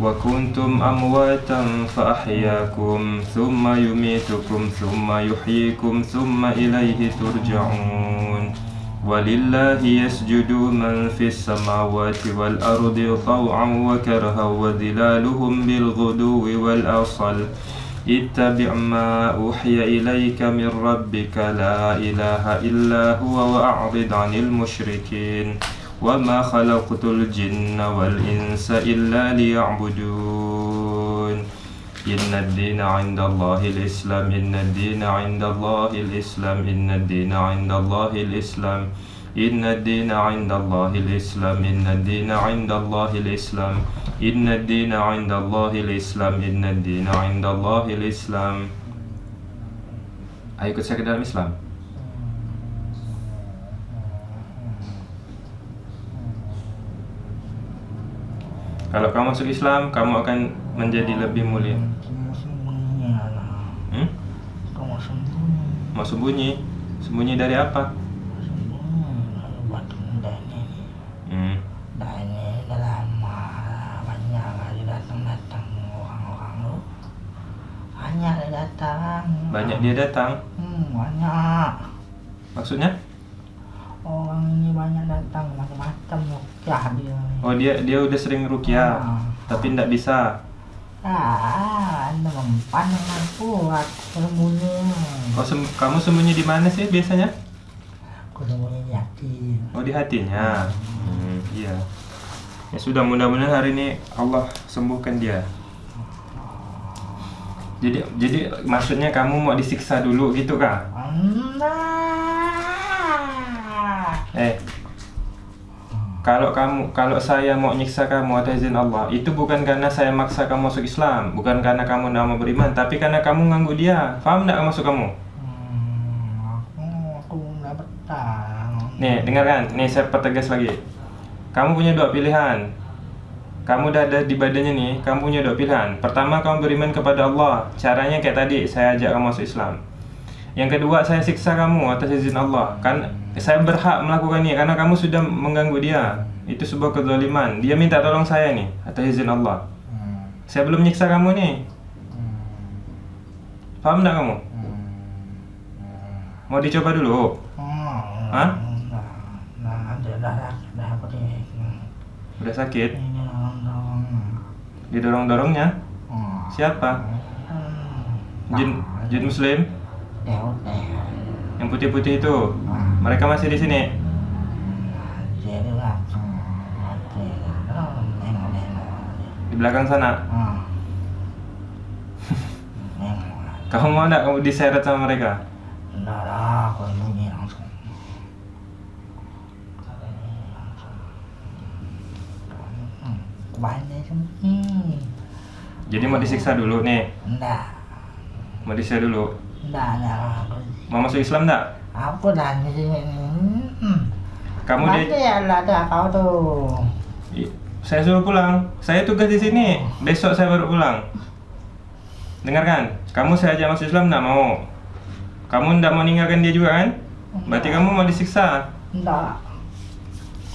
وكنتم أمواتا فأحياكم ثم يميتكم ثم يحييكم ثم إليه ترجعون. ولله يسجد من في السماوات والأرض طوعا وكرها وظلالهم بالغدو والأصل. اتبع ما أوحي إليك من ربك لا إله إلا هو وأعرض عن المشركين. وما خلقت الجن والإنس إلا ليعبدون. إن الدين عند الله الإسلام. إن الدين عند الله الإسلام. إن الدين عند الله الإسلام. إن الدين عند الله الإسلام. إن الدين عند الله الإسلام. إن الدين عند الله الإسلام. إن الدين عند الله الإسلام. Ayo ikut saya Kalau kamu masuk Islam, kamu akan menjadi lebih mulia. Hmm? Mau sembunyi? Sembunyi dari apa? Hmm. Banyak dia datang. Hmm, banyak. Maksudnya? Orang ini banyak datang macam-macam rukyah dia. Oh dia dia udah sering rukyah, Ah. tapi tidak bisa. Ah, anda mempan aku sembunyi. Oh sem- kamu sembunyi di mana sih biasanya? Aku sembunyi di hati. Oh di hatinya. Hmm, iya. Ya sudah mudah-mudahan hari ini Allah sembuhkan dia. Jadi jadi maksudnya kamu mau disiksa dulu gitu kah? Nah. Eh. Kalau kamu kalau saya mau nyiksa kamu atas izin Allah, itu bukan karena saya maksa kamu masuk Islam, bukan karena kamu tidak mau beriman, tapi karena kamu ganggu dia. Paham tidak masuk kamu? Hmm, aku aku nggak. Nih, dengarkan. Nih saya pertegas lagi. Kamu punya dua pilihan. Kamu udah ada di badannya nih, kamu punya dua pilihan. Pertama, kamu beriman kepada Allah. Caranya kayak tadi, saya ajak kamu masuk Islam. Yang kedua, saya siksa kamu atas izin Allah. Kan saya berhak melakukan ini karena kamu sudah mengganggu dia. Itu sebuah kezaliman. Dia minta tolong saya nih atas izin Allah. Hmm, Saya belum nyiksa kamu nih. hmm, Paham enggak kamu? hmm, Mau dicoba dulu? hmm. Hah? Nah? Udah sakit? Didorong-dorongnya? Hmm. Siapa? Hmm. Jin, Nah, jin muslim? Yang putih-putih itu? Hmm. Mereka masih di sini? Jadi langsung mati. Nengok-nengok. Di belakang sana? Hmm. Kamu mau enggak kamu diseret sama mereka? Enggak lah, aku sembunyi langsung. Hmm. Jadi mau disiksa dulu nih. Enggak, Mau disiksa dulu. Enggak, enggak. Aku, Mau masuk Islam enggak? aku sini. Hmm. Kamu Nanti di ya ada kau tuh. Saya suruh pulang. Saya tugas di sini. Besok saya baru pulang. Dengarkan, kamu saya ajak masuk Islam enggak mau. Kamu enggak mau ninggalkan dia juga kan? Berarti kamu mau disiksa. Enggak.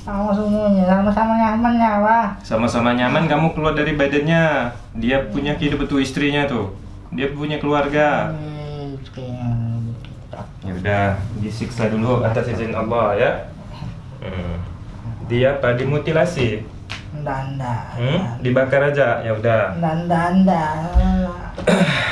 Kamu semuanya sama-sama nyaman ya, Wah. Sama-sama nyaman kamu keluar dari badannya. Dia punya kehidupan tuh istrinya tuh. Dia punya keluarga. Kayak- Ya udah, disiksa dulu atas izin Allah ya. Hmm. Dia apa? Dimutilasi. Enggak, enggak. Hmm? Dibakar aja. Ya udah. Enggak, enggak, enggak. [coughs]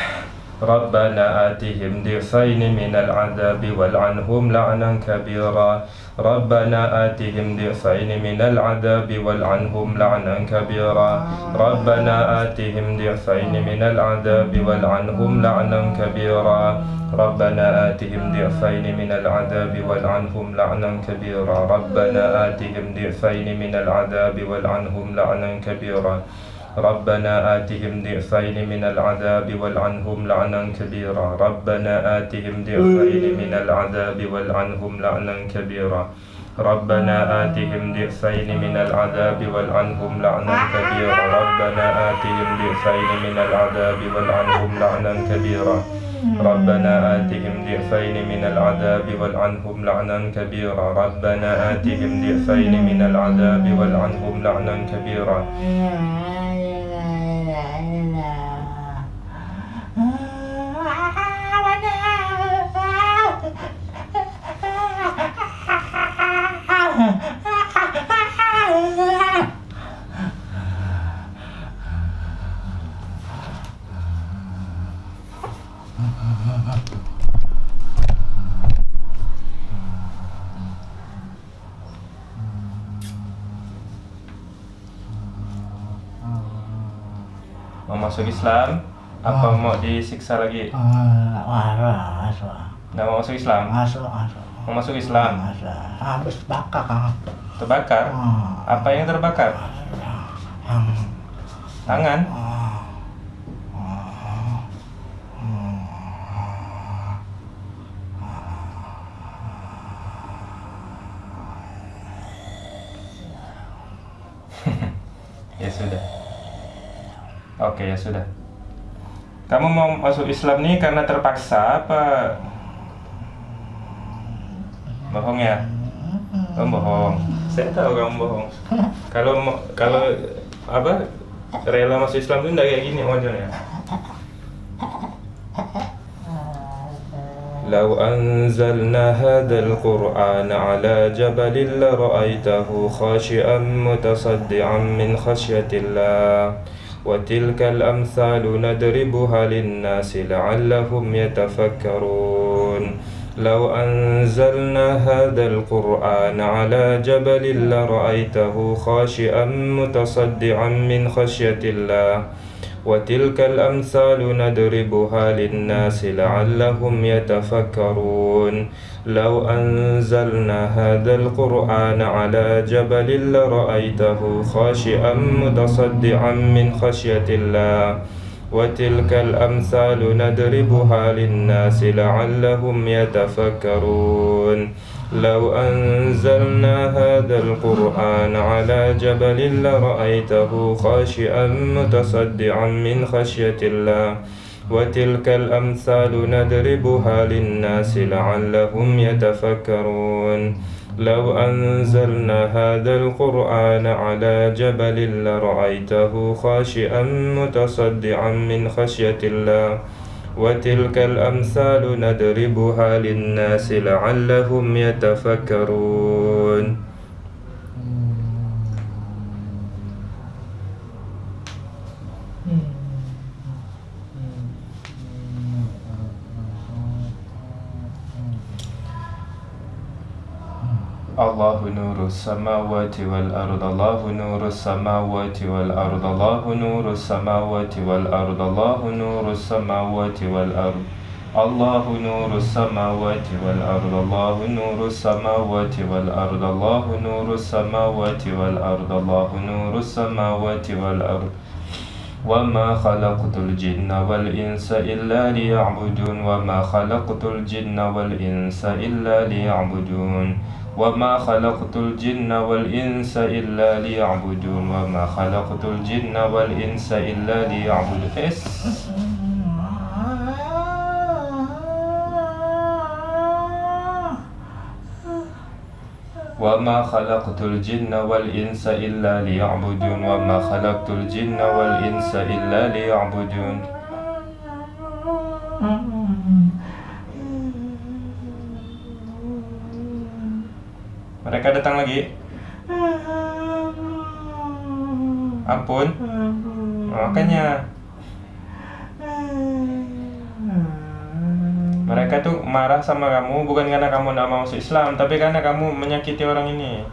ربنا آتهم ضعفين من العذاب والعنهم لعنا كبيرا ربنا آتهم ضعفين من العذاب والعنهم لعنا كبيرا. ربنا آتهم ضعفين من العذاب والعنهم لعنا كبيرا. ربنا آتهم ضعفين من العذاب والعنهم لعنا كبيرا. ربنا آتهم ضعفين من العذاب والعنهم لعنا كبيرا. ربنا آتهم ضعفين من العذاب والعنهم لعنا كبيرا. ربنا آتهم ضعفين من العذاب والعنهم لعنا كبيرا. ربنا آتهم ضعفين من العذاب والعنهم لعنا كبيرا. ربنا آتهم ضعفين من العذاب والعنهم لعنا كبيرا. ربنا آتهم ضعفين من العذاب والعنهم لعنا كبيرا. ربنا آتهم ضعفين من العذاب والعنهم لعنا كبيرا. Masuk Islam? Apa mau disiksa lagi? Ah, masuk, Nggak mau masuk Islam? masuk, masuk. Mau masuk Islam? Masuk. Habis bakar kan. Terbakar? Ah. Apa yang terbakar? Yang Tangan? [laughs] ya sudah. Oke ya sudah. Kamu mau masuk Islam nih karena terpaksa apa? Bohong ya? Oh, bohong. Saya tahu kamu bohong. Kalau mau- kalau apa rela masuk Islam tuh enggak kayak gini modelnya. لو أنزلنا هذا القرآن على جبل لرأيته خاشعا متصدعا من خشية الله وتلك الأمثال نضربها للناس لعلهم يتفكرون. لو أنزلنا هذا القرآن على جبل لرأيته خاشعا متصدعا من خشية الله. وتلك الأمثال ندربها للناس لعلهم يتفكرون. لو أنزلنا هذا القرآن على جبل لرأيته خاشعا متصدعا من خشية الله. وتلك الأمثال ندربها للناس لعلهم يتفكرون. لو أنزلنا هذا القرآن على جبل لرأيته خاشعا متصدعا من خشية الله. وتلك الأمثال ندربها للناس لعلهم يتفكرون. لو أنزلنا هذا القرآن على جبل لرأيته خاشعا متصدعا من خشية الله. وتلك الأمثال ندربها للناس لعلهم يتفكرون. الله نور السماوات والأرض الله نور السماوات والأرض الله نور السماوات والأرض الله نور السماوات والأرض الله نور السماوات والأرض الله نور السماوات والأرض الله نور السماوات والأرض الله نور السماوات والأرض. وما خلقت الجن والإنس إلا ليعبدون وما خلقت الجن والإنس إلا ليعبدون. وما خلقت الجن والإنس إلا ليعبدون وما خلقت الجن والإنس إلا ليعبدون إس وما خلقت الجن والإنس إلا ليعبدون وما خلقت الجن والإنس إلا ليعبدون Mereka datang lagi. Ampun. Makanya mereka tuh marah sama kamu bukan karena kamu tidak mau masuk Islam, tapi karena kamu menyakiti orang ini.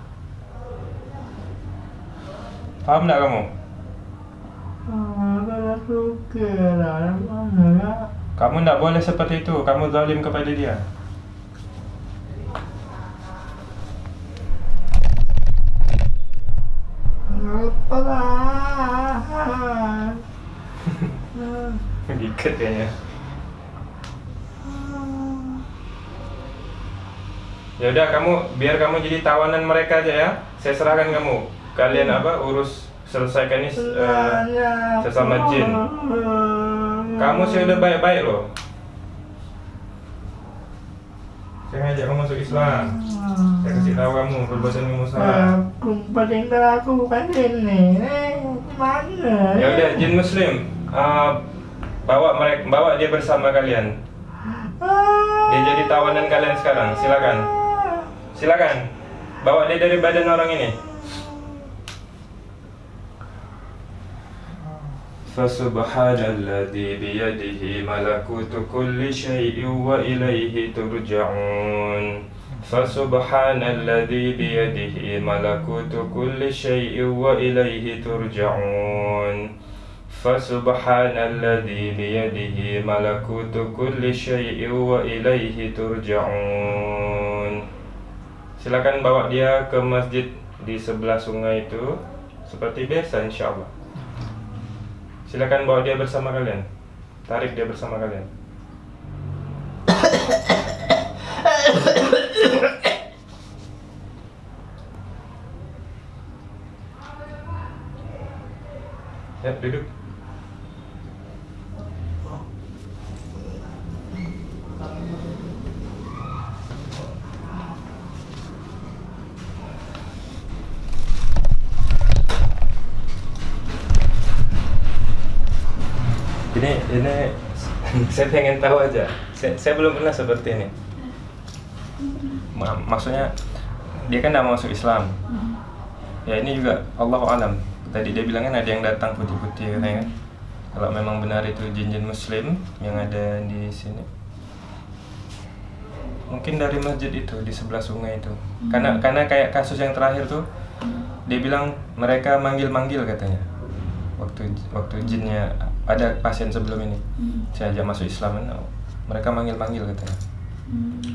Paham tidak kamu? Kamu tidak boleh seperti itu. Kamu zalim kepada dia. Diikat kayaknya. Ya udah kamu biar kamu jadi tawanan mereka aja ya. Saya serahkan kamu. Kalian apa urus selesaikan ini eh, sesama jin. Kamu sih udah baik-baik loh. Saya ngajak kamu masuk Islam. Saya kasih tahu kamu perbuatan kamu salah. Paling aku bukan ini. Eh, Mana? Ya udah jin muslim. eh, bawa mereka bawa dia bersama kalian. Dia jadi tawanan kalian sekarang. Silakan. Silakan. Bawa dia dari badan orang ini. فسبحان الذي بيده ملكوت كل شيء وإليه ترجعون فسبحان الذي بيده ملكوت كل شيء وإليه ترجعون فسبحان الذي بيده ملكوت كل شيء وإليه ترجعون Silakan bawa dia ke masjid di sebelah sungai itu seperti biasa insya Allah. Silakan bawa dia bersama kalian. Tarik dia bersama kalian. [coughs] Ya, duduk. Ini ini saya pengen tahu aja. Saya, saya belum pernah seperti ini. Ma- maksudnya dia kan tidak masuk Islam. Ya ini juga Allah alam. Tadi dia bilang kan ada yang datang putih-putih katanya kan. Kalau memang benar itu jin-jin Muslim yang ada di sini. Mungkin dari masjid itu di sebelah sungai itu. Karena karena kayak kasus yang terakhir tuh dia bilang mereka manggil-manggil katanya. Waktu waktu jinnya ada pasien sebelum ini. Saya ajak masuk Islam kan, mereka manggil-manggil katanya.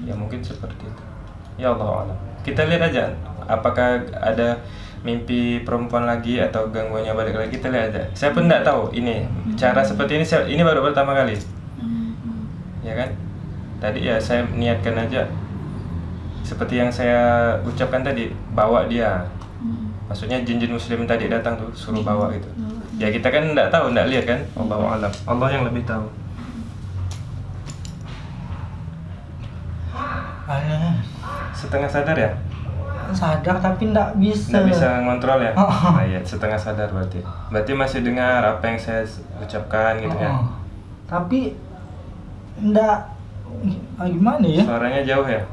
Ya mungkin seperti itu. Ya Allah alam. Kita lihat aja apakah ada mimpi perempuan lagi atau gangguannya balik lagi kita lihat aja. Saya pun tidak tahu ini cara seperti ini saya, ini baru pertama kali. Ya kan? Tadi ya saya niatkan aja seperti yang saya ucapkan tadi bawa dia. Maksudnya jin-jin muslim tadi datang tuh suruh bawa gitu. Ya kita kan tidak tahu, tidak lihat kan. Allah alam. Allah yang lebih tahu. Aneh. Setengah sadar ya? Sadar tapi ndak bisa. Nggak bisa ngontrol ya? Oh. [laughs] Ah, iya, setengah sadar berarti. Berarti masih dengar apa yang saya ucapkan gitu ya? Oh. Tapi ndak ah, gimana ya? Suaranya jauh ya?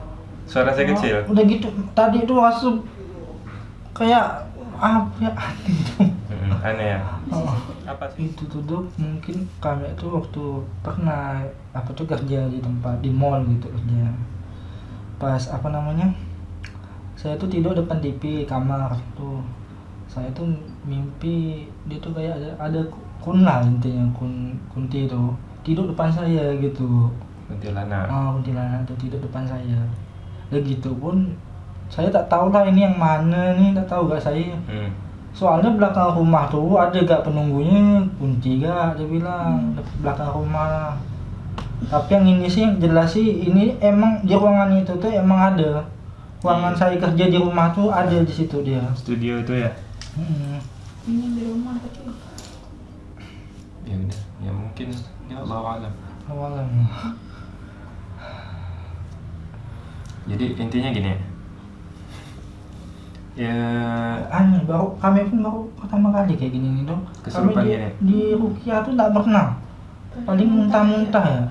Suara saya kecil? Oh, Udah gitu tadi itu langsung kayak apa ya [laughs] aneh tuh. Mm, aneh ya? Oh. Apa sih? itu tuh Dok, mungkin kami itu waktu pernah apa tuh kerja di tempat di mall gitu kerja pas apa namanya saya tuh tidur depan TV kamar tuh saya tuh mimpi dia tuh kayak ada ada kun lah intinya kun kunti itu tidur depan saya gitu Kuntilanak. ah kuntilanak tuh tidur depan saya dan gitu pun saya tak tahu lah ini yang mana nih tak tahu gak saya Hmm. Soalnya belakang rumah tuh ada gak penunggunya kunci gak dia bilang belakang rumah tapi yang ini sih yang jelas sih ini emang di ruangan itu tuh emang ada ruangan saya kerja di rumah tuh ada di situ dia Studio itu ya. Hmm. ini di rumah tapi Ya udah, ya mungkin ya Allah alam. awalnya Jadi intinya gini ya. Ya aneh baru kami pun baru pertama kali kayak gini nih dong kami Kesurupan di, gini? di Rukia tuh nggak pernah paling muntah-muntah ya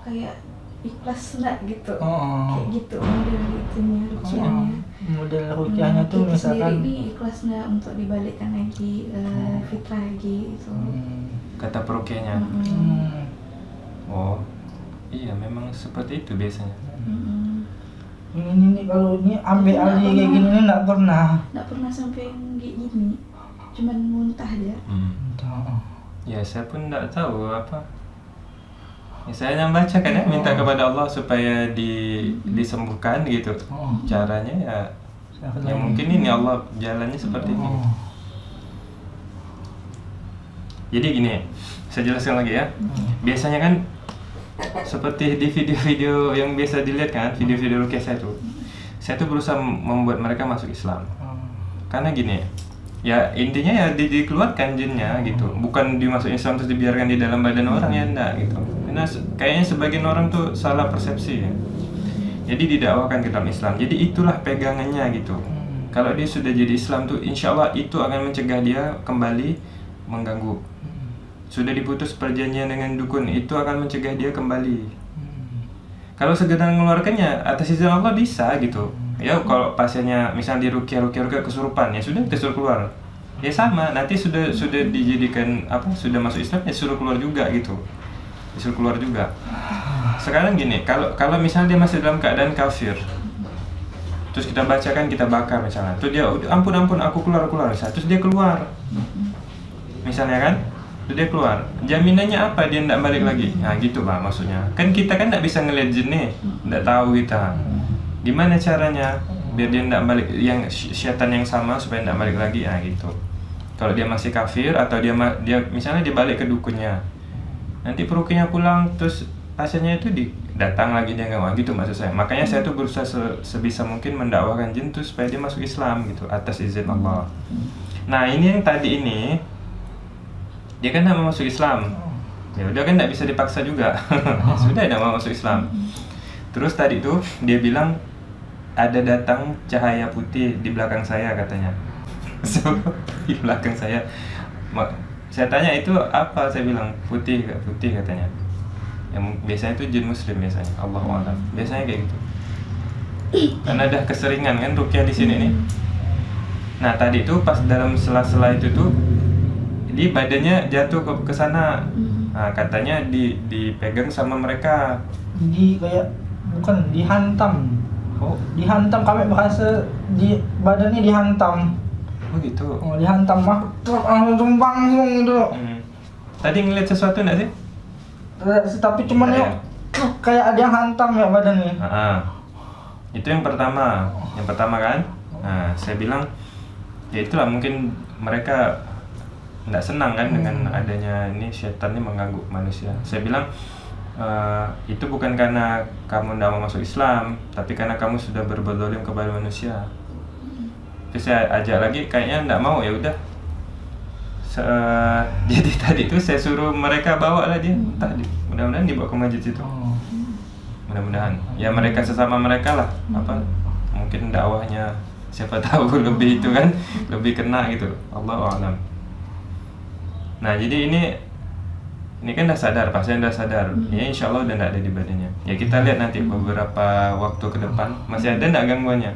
kayak ikhlas enggak gitu oh, kayak gitu model itunya rukiahnya model Rukiahnya tuh kita misalkan ini ikhlas nggak untuk dibalikkan lagi eh, fitrah lagi itu hmm, kata perukiahnya. Mm-mm. hmm, Oh. Iya, memang seperti itu biasanya. Mm-mm. Ini nih kalau ini ambil Nggak alih kayak gini nih nggak pernah nggak pernah sampai yang kayak gini cuman muntah aja Hmm. Entah. Ya, saya pun tidak tahu apa. Ya, saya hanya baca kan ya, minta kepada Allah supaya di disembuhkan gitu. Oh. Caranya ya Saya ya mungkin ini Allah jalannya seperti ini. Oh. Jadi gini, saya jelaskan lagi ya. Biasanya kan seperti di video-video yang biasa dilihat kan, video-video rukyah saya tuh. Saya tuh berusaha membuat mereka masuk Islam. Oh. Karena gini, ya intinya ya di- dikeluarkan jinnya gitu. Bukan dimasukin Islam terus dibiarkan di dalam badan orang ya enggak gitu. Karena kayaknya sebagian orang tuh salah persepsi ya. Jadi didakwakan ke dalam Islam. Jadi itulah pegangannya gitu. Hmm. Kalau dia sudah jadi Islam tuh insya Allah itu akan mencegah dia kembali mengganggu. Hmm. Sudah diputus perjanjian dengan dukun itu akan mencegah dia kembali. Hmm. Kalau sekedar mengeluarkannya atas izin Allah bisa gitu. Ya kalau pasiennya misalnya di rukyah rukyah rukyah kesurupan ya sudah disuruh keluar. Ya sama nanti sudah sudah dijadikan apa sudah masuk Islam ya suruh keluar juga gitu. Disuruh keluar juga. Sekarang gini kalau kalau misalnya dia masih dalam keadaan kafir terus kita bacakan kita bakar misalnya terus dia "Udah, ampun ampun aku keluar keluar misalnya terus dia keluar misalnya kan dia keluar jaminannya apa? Dia tidak balik lagi. Nah gitu pak maksudnya. Kan kita kan tidak bisa ngeliat jin nih tidak tahu kita. Gimana caranya biar dia tidak balik yang sy- syaitan yang sama supaya tidak balik lagi? Nah gitu. Kalau dia masih kafir atau dia dia misalnya dia balik ke dukunnya nanti perukinya pulang terus pasiennya itu di datang lagi dia nggak gitu maksud saya. Makanya saya tuh berusaha se- sebisa mungkin mendakwakan jin tuh supaya dia masuk Islam gitu atas izin Allah. Nah ini yang tadi ini dia kan mau masuk Islam. Ya udah kan nggak bisa dipaksa juga. Ya [laughs] sudah nggak mau masuk Islam. Terus tadi tuh dia bilang ada datang cahaya putih di belakang saya katanya. [laughs] So, di belakang saya. Saya tanya itu apa? Saya bilang putih gak putih katanya. Yang biasanya itu jin muslim biasanya. Allah alam. Biasanya kayak gitu. Karena udah keseringan kan rukyah di sini nih. Nah tadi tuh pas dalam sela-sela itu tuh di badannya jatuh ke ke sana. Nah, katanya di dipegang sama mereka. Di kayak bukan dihantam. Oh. Dihantam kami bahasa di badannya dihantam. Oh gitu. Oh, dihantam mah langsung langsung gitu Hmm. tadi ngeliat sesuatu nggak sih? Terus, tapi cuman Kayak- ya? [clears throat] kayak ada yang hantam ya badannya. Ah, ah. itu yang pertama. Yang pertama kan? Nah saya bilang ya itulah mungkin mereka nggak senang kan dengan adanya ini setan ini mengganggu manusia. Saya bilang "Eh, itu bukan karena kamu tidak mau masuk Islam tapi karena kamu sudah berbuat zalim kepada manusia. Terus saya ajak lagi kayaknya nggak mau ya udah. [laughs] Jadi tadi itu saya suruh mereka bawa lah dia entah di- mudah-mudahan dibawa ke masjid situ oh. mudah-mudahan. Ya mereka sesama mereka lah. Apa mungkin dakwahnya siapa [laughs] tahu lebih itu kan lebih kena gitu. Allah alam nah jadi ini ini kan udah sadar pasien udah sadar. Ya insya Allah udah nggak ada di badannya. Ya kita lihat nanti beberapa waktu ke depan masih ada nggak gangguannya?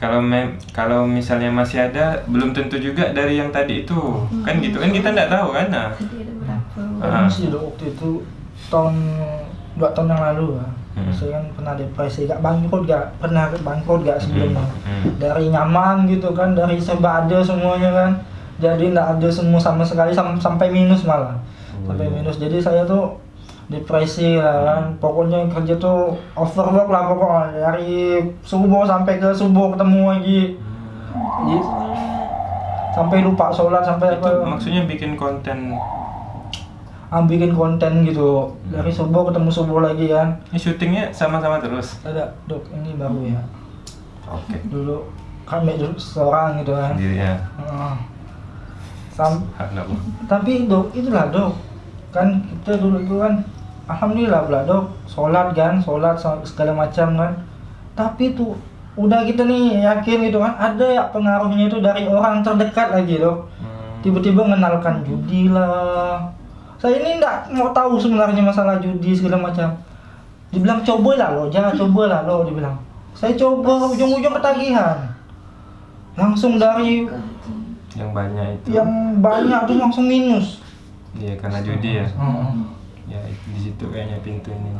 Kalau mem kalau misalnya masih ada belum tentu juga dari yang tadi itu. Kan gitu kan kita nggak tahu kan? Nah. Tadi ada berapa? Ah. Ini sih waktu itu tahun dua tahun yang lalu ya. Hmm. Saya kan pernah depresi, gak bangkrut gak, pernah bangkrut gak sebelumnya. Hmm. Dari nyaman gitu kan, dari serba ada semuanya kan. Jadi nggak ada semua sama sekali sam- sampai minus malah. Oh, sampai iya. minus. Jadi saya tuh depresi lah kan. Pokoknya kerja tuh overwork lah pokoknya. Dari subuh sampai ke subuh ketemu lagi. Jadi sampai lupa sholat sampai itu apa. maksudnya bikin konten? Ah, bikin konten gitu. Dari subuh ketemu subuh lagi kan ini syutingnya sama-sama terus? Ada dok. Ini baru ya. Oke. Dulu kami dulu seorang gitu kan. Sendiri ya. Heeh. Sam- tapi dok itulah dok. Kan kita dulu itu kan alhamdulillah pula dok. Sholat kan sholat segala macam kan. Tapi tuh udah kita nih yakin gitu kan ada ya pengaruhnya itu dari orang terdekat lagi dok. Hmm. tiba-tiba mengenalkan judi lah. Saya ini nggak mau tahu sebenarnya masalah judi segala macam. Dibilang coba lah lo jangan coba lah lo dibilang. Saya coba ujung-ujung ketagihan. Langsung dari yang banyak itu. Yang banyak tuh langsung minus. Iya karena judi ya. Heeh. ya di situ kayaknya pintu ini.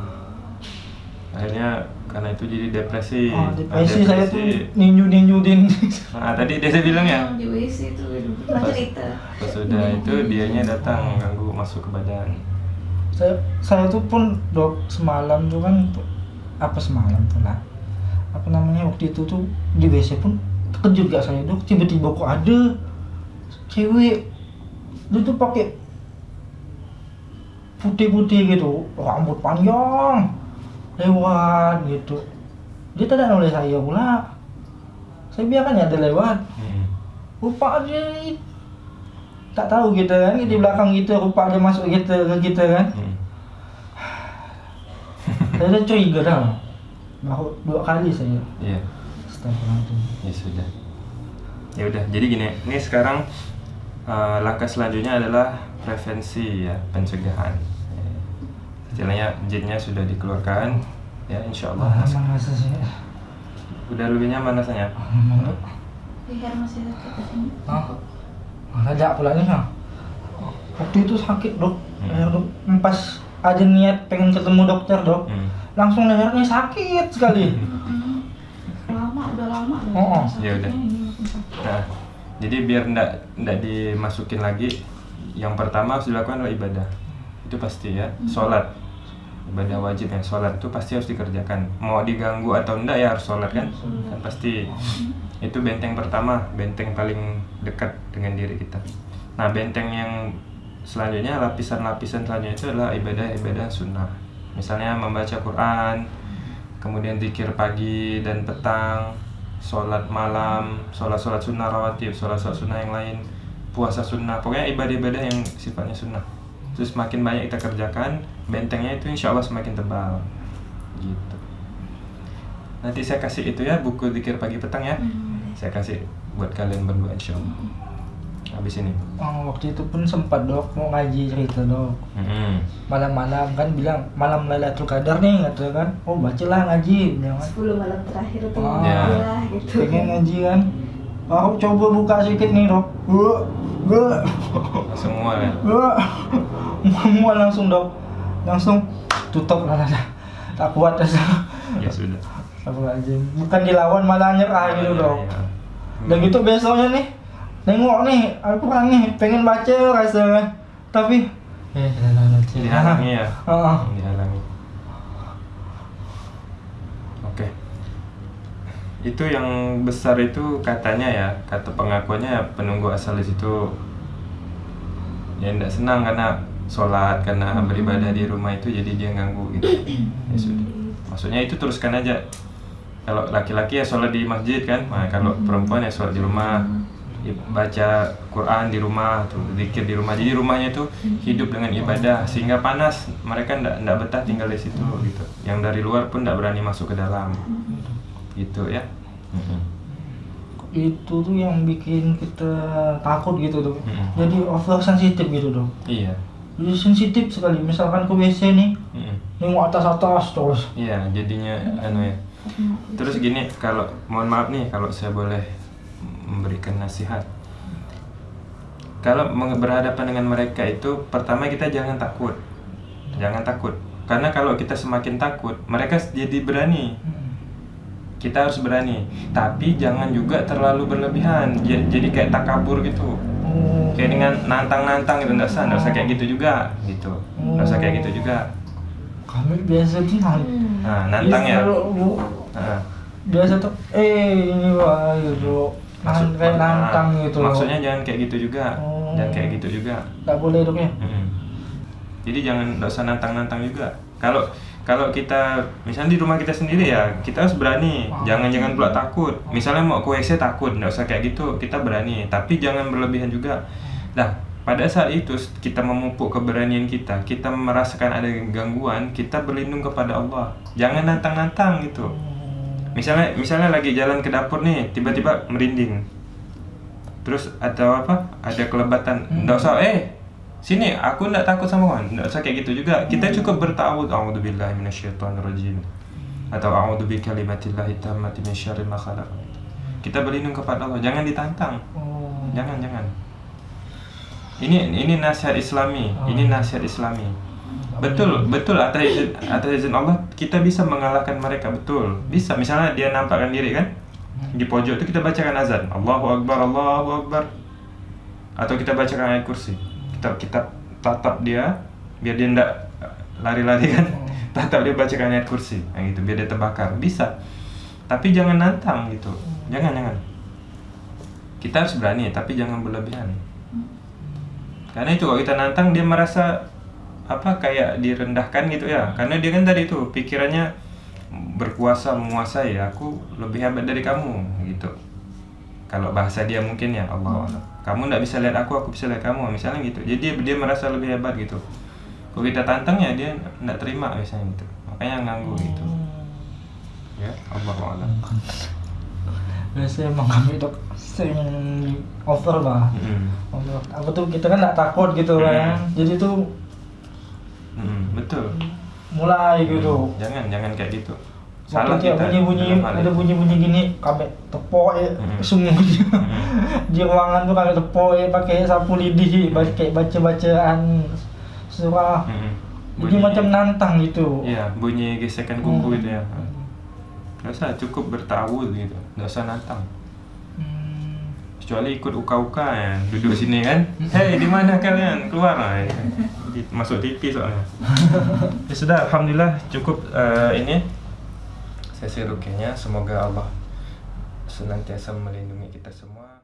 Akhirnya karena itu jadi depresi. Oh, Nah, depresi saya tuh ninju-ninjuin nah tadi dia bilang ya? Di WC itu Pas- cerita? pas sudah itu dianya datang ganggu masuk ke badan. Saya saya tuh pun dok semalam tuh kan apa semalam tuh lah. Apa namanya waktu itu tuh di WC pun terkejut gak saya dok. Tiba-tiba kok ada cewek dia tuh pakai putih-putih gitu rambut panjang lewat gitu. Dia tidak oleh saya pula saya biarkan ya dia lewat. Hmm. rupa dia tak tahu kita kan di belakang kita rupa dia masuk kita ke kita kan. Hmm. [laughs] saya dah curiga dah. Baru dua kali saya. Iya. Astagfirullahaladzim ya sudah. Ya udah jadi gini ini sekarang eh, langkah selanjutnya adalah prevensi ya pencegahan. Istilahnya jinnya sudah dikeluarkan ya insya Allah ah, emang rasa saya udah lebih nyaman rasanya leher masih sakit di sini. Ah ada pula nih waktu itu sakit dok. Hmm. leher dok pas aja niat pengen ketemu dokter dok Hmm. langsung lehernya sakit sekali. Mm-mm. lama udah lama Oh, oh. Ya udah. Nah, jadi biar ndak ndak dimasukin lagi, yang pertama harus dilakukan adalah ibadah. Itu pasti ya, sholat. Ibadah wajib yang sholat itu pasti harus dikerjakan. Mau diganggu atau enggak ya harus sholat kan? Kan pasti. Itu benteng pertama, benteng paling dekat dengan diri kita. Nah, benteng yang selanjutnya lapisan-lapisan selanjutnya itu adalah ibadah-ibadah sunnah. Misalnya membaca Quran, kemudian zikir pagi dan petang, sholat malam, sholat-sholat sunnah rawatib, sholat-sholat sunnah yang lain, puasa sunnah, pokoknya ibadah-ibadah yang sifatnya sunnah. Terus makin banyak kita kerjakan, bentengnya itu insya Allah semakin tebal. Gitu. Nanti saya kasih itu ya, buku zikir pagi petang ya. Hmm. Saya kasih buat kalian berdua insya Allah. Habis ini. Oh, waktu itu pun sempat dok mau ngaji cerita dok Mm-mm. malam-malam kan bilang malam Lailatul Qadar nih kata kan oh bacalah ngaji bilang kan 10 malam terakhir tuh Oh. Ya. lah gitu pengen ngaji kan aku coba buka sedikit nih dok Wah, [laughs] wah, Semua ya. wah. semua langsung dok langsung tutup lah lah. tak kuat rasa Ya sudah. aja bukan dilawan malah nyerah gitu Ya, dok ya. dan gitu besoknya nih nengok nih aku kan nih pengen baca rasa tapi eh Dihalangi ya. Heeh. dihalangi. Oke. Itu yang besar itu katanya ya, kata pengakuannya penunggu asal di situ ya tidak senang karena sholat karena beribadah di rumah itu jadi dia ganggu gitu. Ya sudah. Maksudnya itu teruskan aja. Kalau laki-laki ya sholat di masjid kan, nah, kalau perempuan ya sholat di rumah, baca Quran di rumah, tuh zikir di rumah. Jadi rumahnya itu hidup dengan ibadah sehingga panas. Mereka ndak ndak betah tinggal di situ gitu. Yang dari luar pun ndak berani masuk ke dalam. Gitu ya. Itu tuh yang bikin kita takut gitu tuh jadi over sensitif gitu dong Iya. jadi sensitif sekali misalkan ke WC nih Mm-mm. nengok atas atas terus Iya, jadinya anu ya. Terus gini, kalau mohon maaf nih kalau saya boleh memberikan nasihat. Kalau berhadapan dengan mereka itu pertama kita jangan takut. Jangan takut. Karena kalau kita semakin takut, mereka jadi berani. Kita harus berani. Tapi jangan juga terlalu berlebihan. Ja- Jadi kayak takabur gitu. oh Kayak dengan nantang-nantang gitu, nggak usah, nggak usah kayak gitu juga, gitu. Nggak usah kayak gitu juga. kami biasa tuh nang Hmm. Nah, nantang ya. Bu- Nah, biasa tuh eh ini wah gitu Nan- kayak nantang Nah, gitu. Maksudnya jangan kayak gitu juga. Oh. Jangan kayak gitu juga. nggak boleh dong ya Mm-mm. Jadi jangan nggak usah nantang-nantang juga. Kalau kalau kita misalnya di rumah kita sendiri ya kita harus berani. Jangan jangan pula takut. Misalnya mau ke WC takut, nggak usah kayak gitu. Kita berani. Tapi jangan berlebihan juga. Nah pada saat itu kita memupuk keberanian kita, kita merasakan ada gangguan, kita berlindung kepada Allah. Jangan nantang-nantang gitu. Misalnya misalnya lagi jalan ke dapur nih, tiba-tiba merinding. Terus atau apa? Ada kelebatan. Nggak usah eh sini aku nggak takut sama kawan. Nggak usah kayak gitu juga. Kita cukup bertawud a'udzubillahi minasyaitonirrajim atau a'udzu bikalimatillahi tammati min syarri ma khalaq. Kita berlindung kepada Allah, jangan ditantang. oh. Jangan, jangan. Ini ini nasihat Islami, ini nasihat Islami. Betul, betul. Atas izin, atas izin Allah kita bisa mengalahkan mereka betul. Bisa misalnya dia nampakkan diri kan? Di pojok itu kita bacakan azan. Allahu Akbar Allahu Akbar. Atau kita bacakan ayat kursi. Kita kita tatap dia biar dia ndak lari-lari kan? Tatap dia bacakan ayat kursi. Nah, gitu biar dia terbakar. Bisa. Tapi jangan nantang gitu. Jangan jangan. Kita harus berani tapi jangan berlebihan. Karena itu kalau kita nantang dia merasa apa kayak direndahkan gitu ya. Karena dia kan tadi tuh pikirannya berkuasa menguasai aku lebih hebat dari kamu gitu. Kalau bahasa dia mungkin ya Allah Allah kamu nggak bisa lihat aku aku bisa lihat kamu misalnya gitu. Jadi dia, merasa lebih hebat gitu. Kalau kita tantang ya dia nggak terima misalnya gitu. Makanya ganggu gitu. Ya Allah Allah biasanya emang kami itu sering over lah. Over. Apa tuh kita kan nggak takut gitu kan. Jadi tuh betul mulai gitu jangan jangan kayak gitu Waktu dia bunyi-bunyi, dalam hal ada itu. bunyi-bunyi gini, kami tepok ya, Hmm. semuanya. Hmm. [laughs] Di ruangan tuh kami tepok ya, pakai sapu lidi, pakai baca-bacaan surah. Mm-mm. Jadi macam nantang gitu. Iya, bunyi gesekan kuku Hmm. itu ya. Gak usah, cukup bertawud gitu. Gak usah nantang. Hmm. Kecuali ikut uka-uka ya, duduk sini kan. [laughs] Hei, di mana kalian? Keluar lah. ya. Masuk TV soalnya. [laughs] ya sudah, alhamdulillah cukup eh, ini sesi rukiahnya. Semoga Allah senantiasa melindungi kita semua.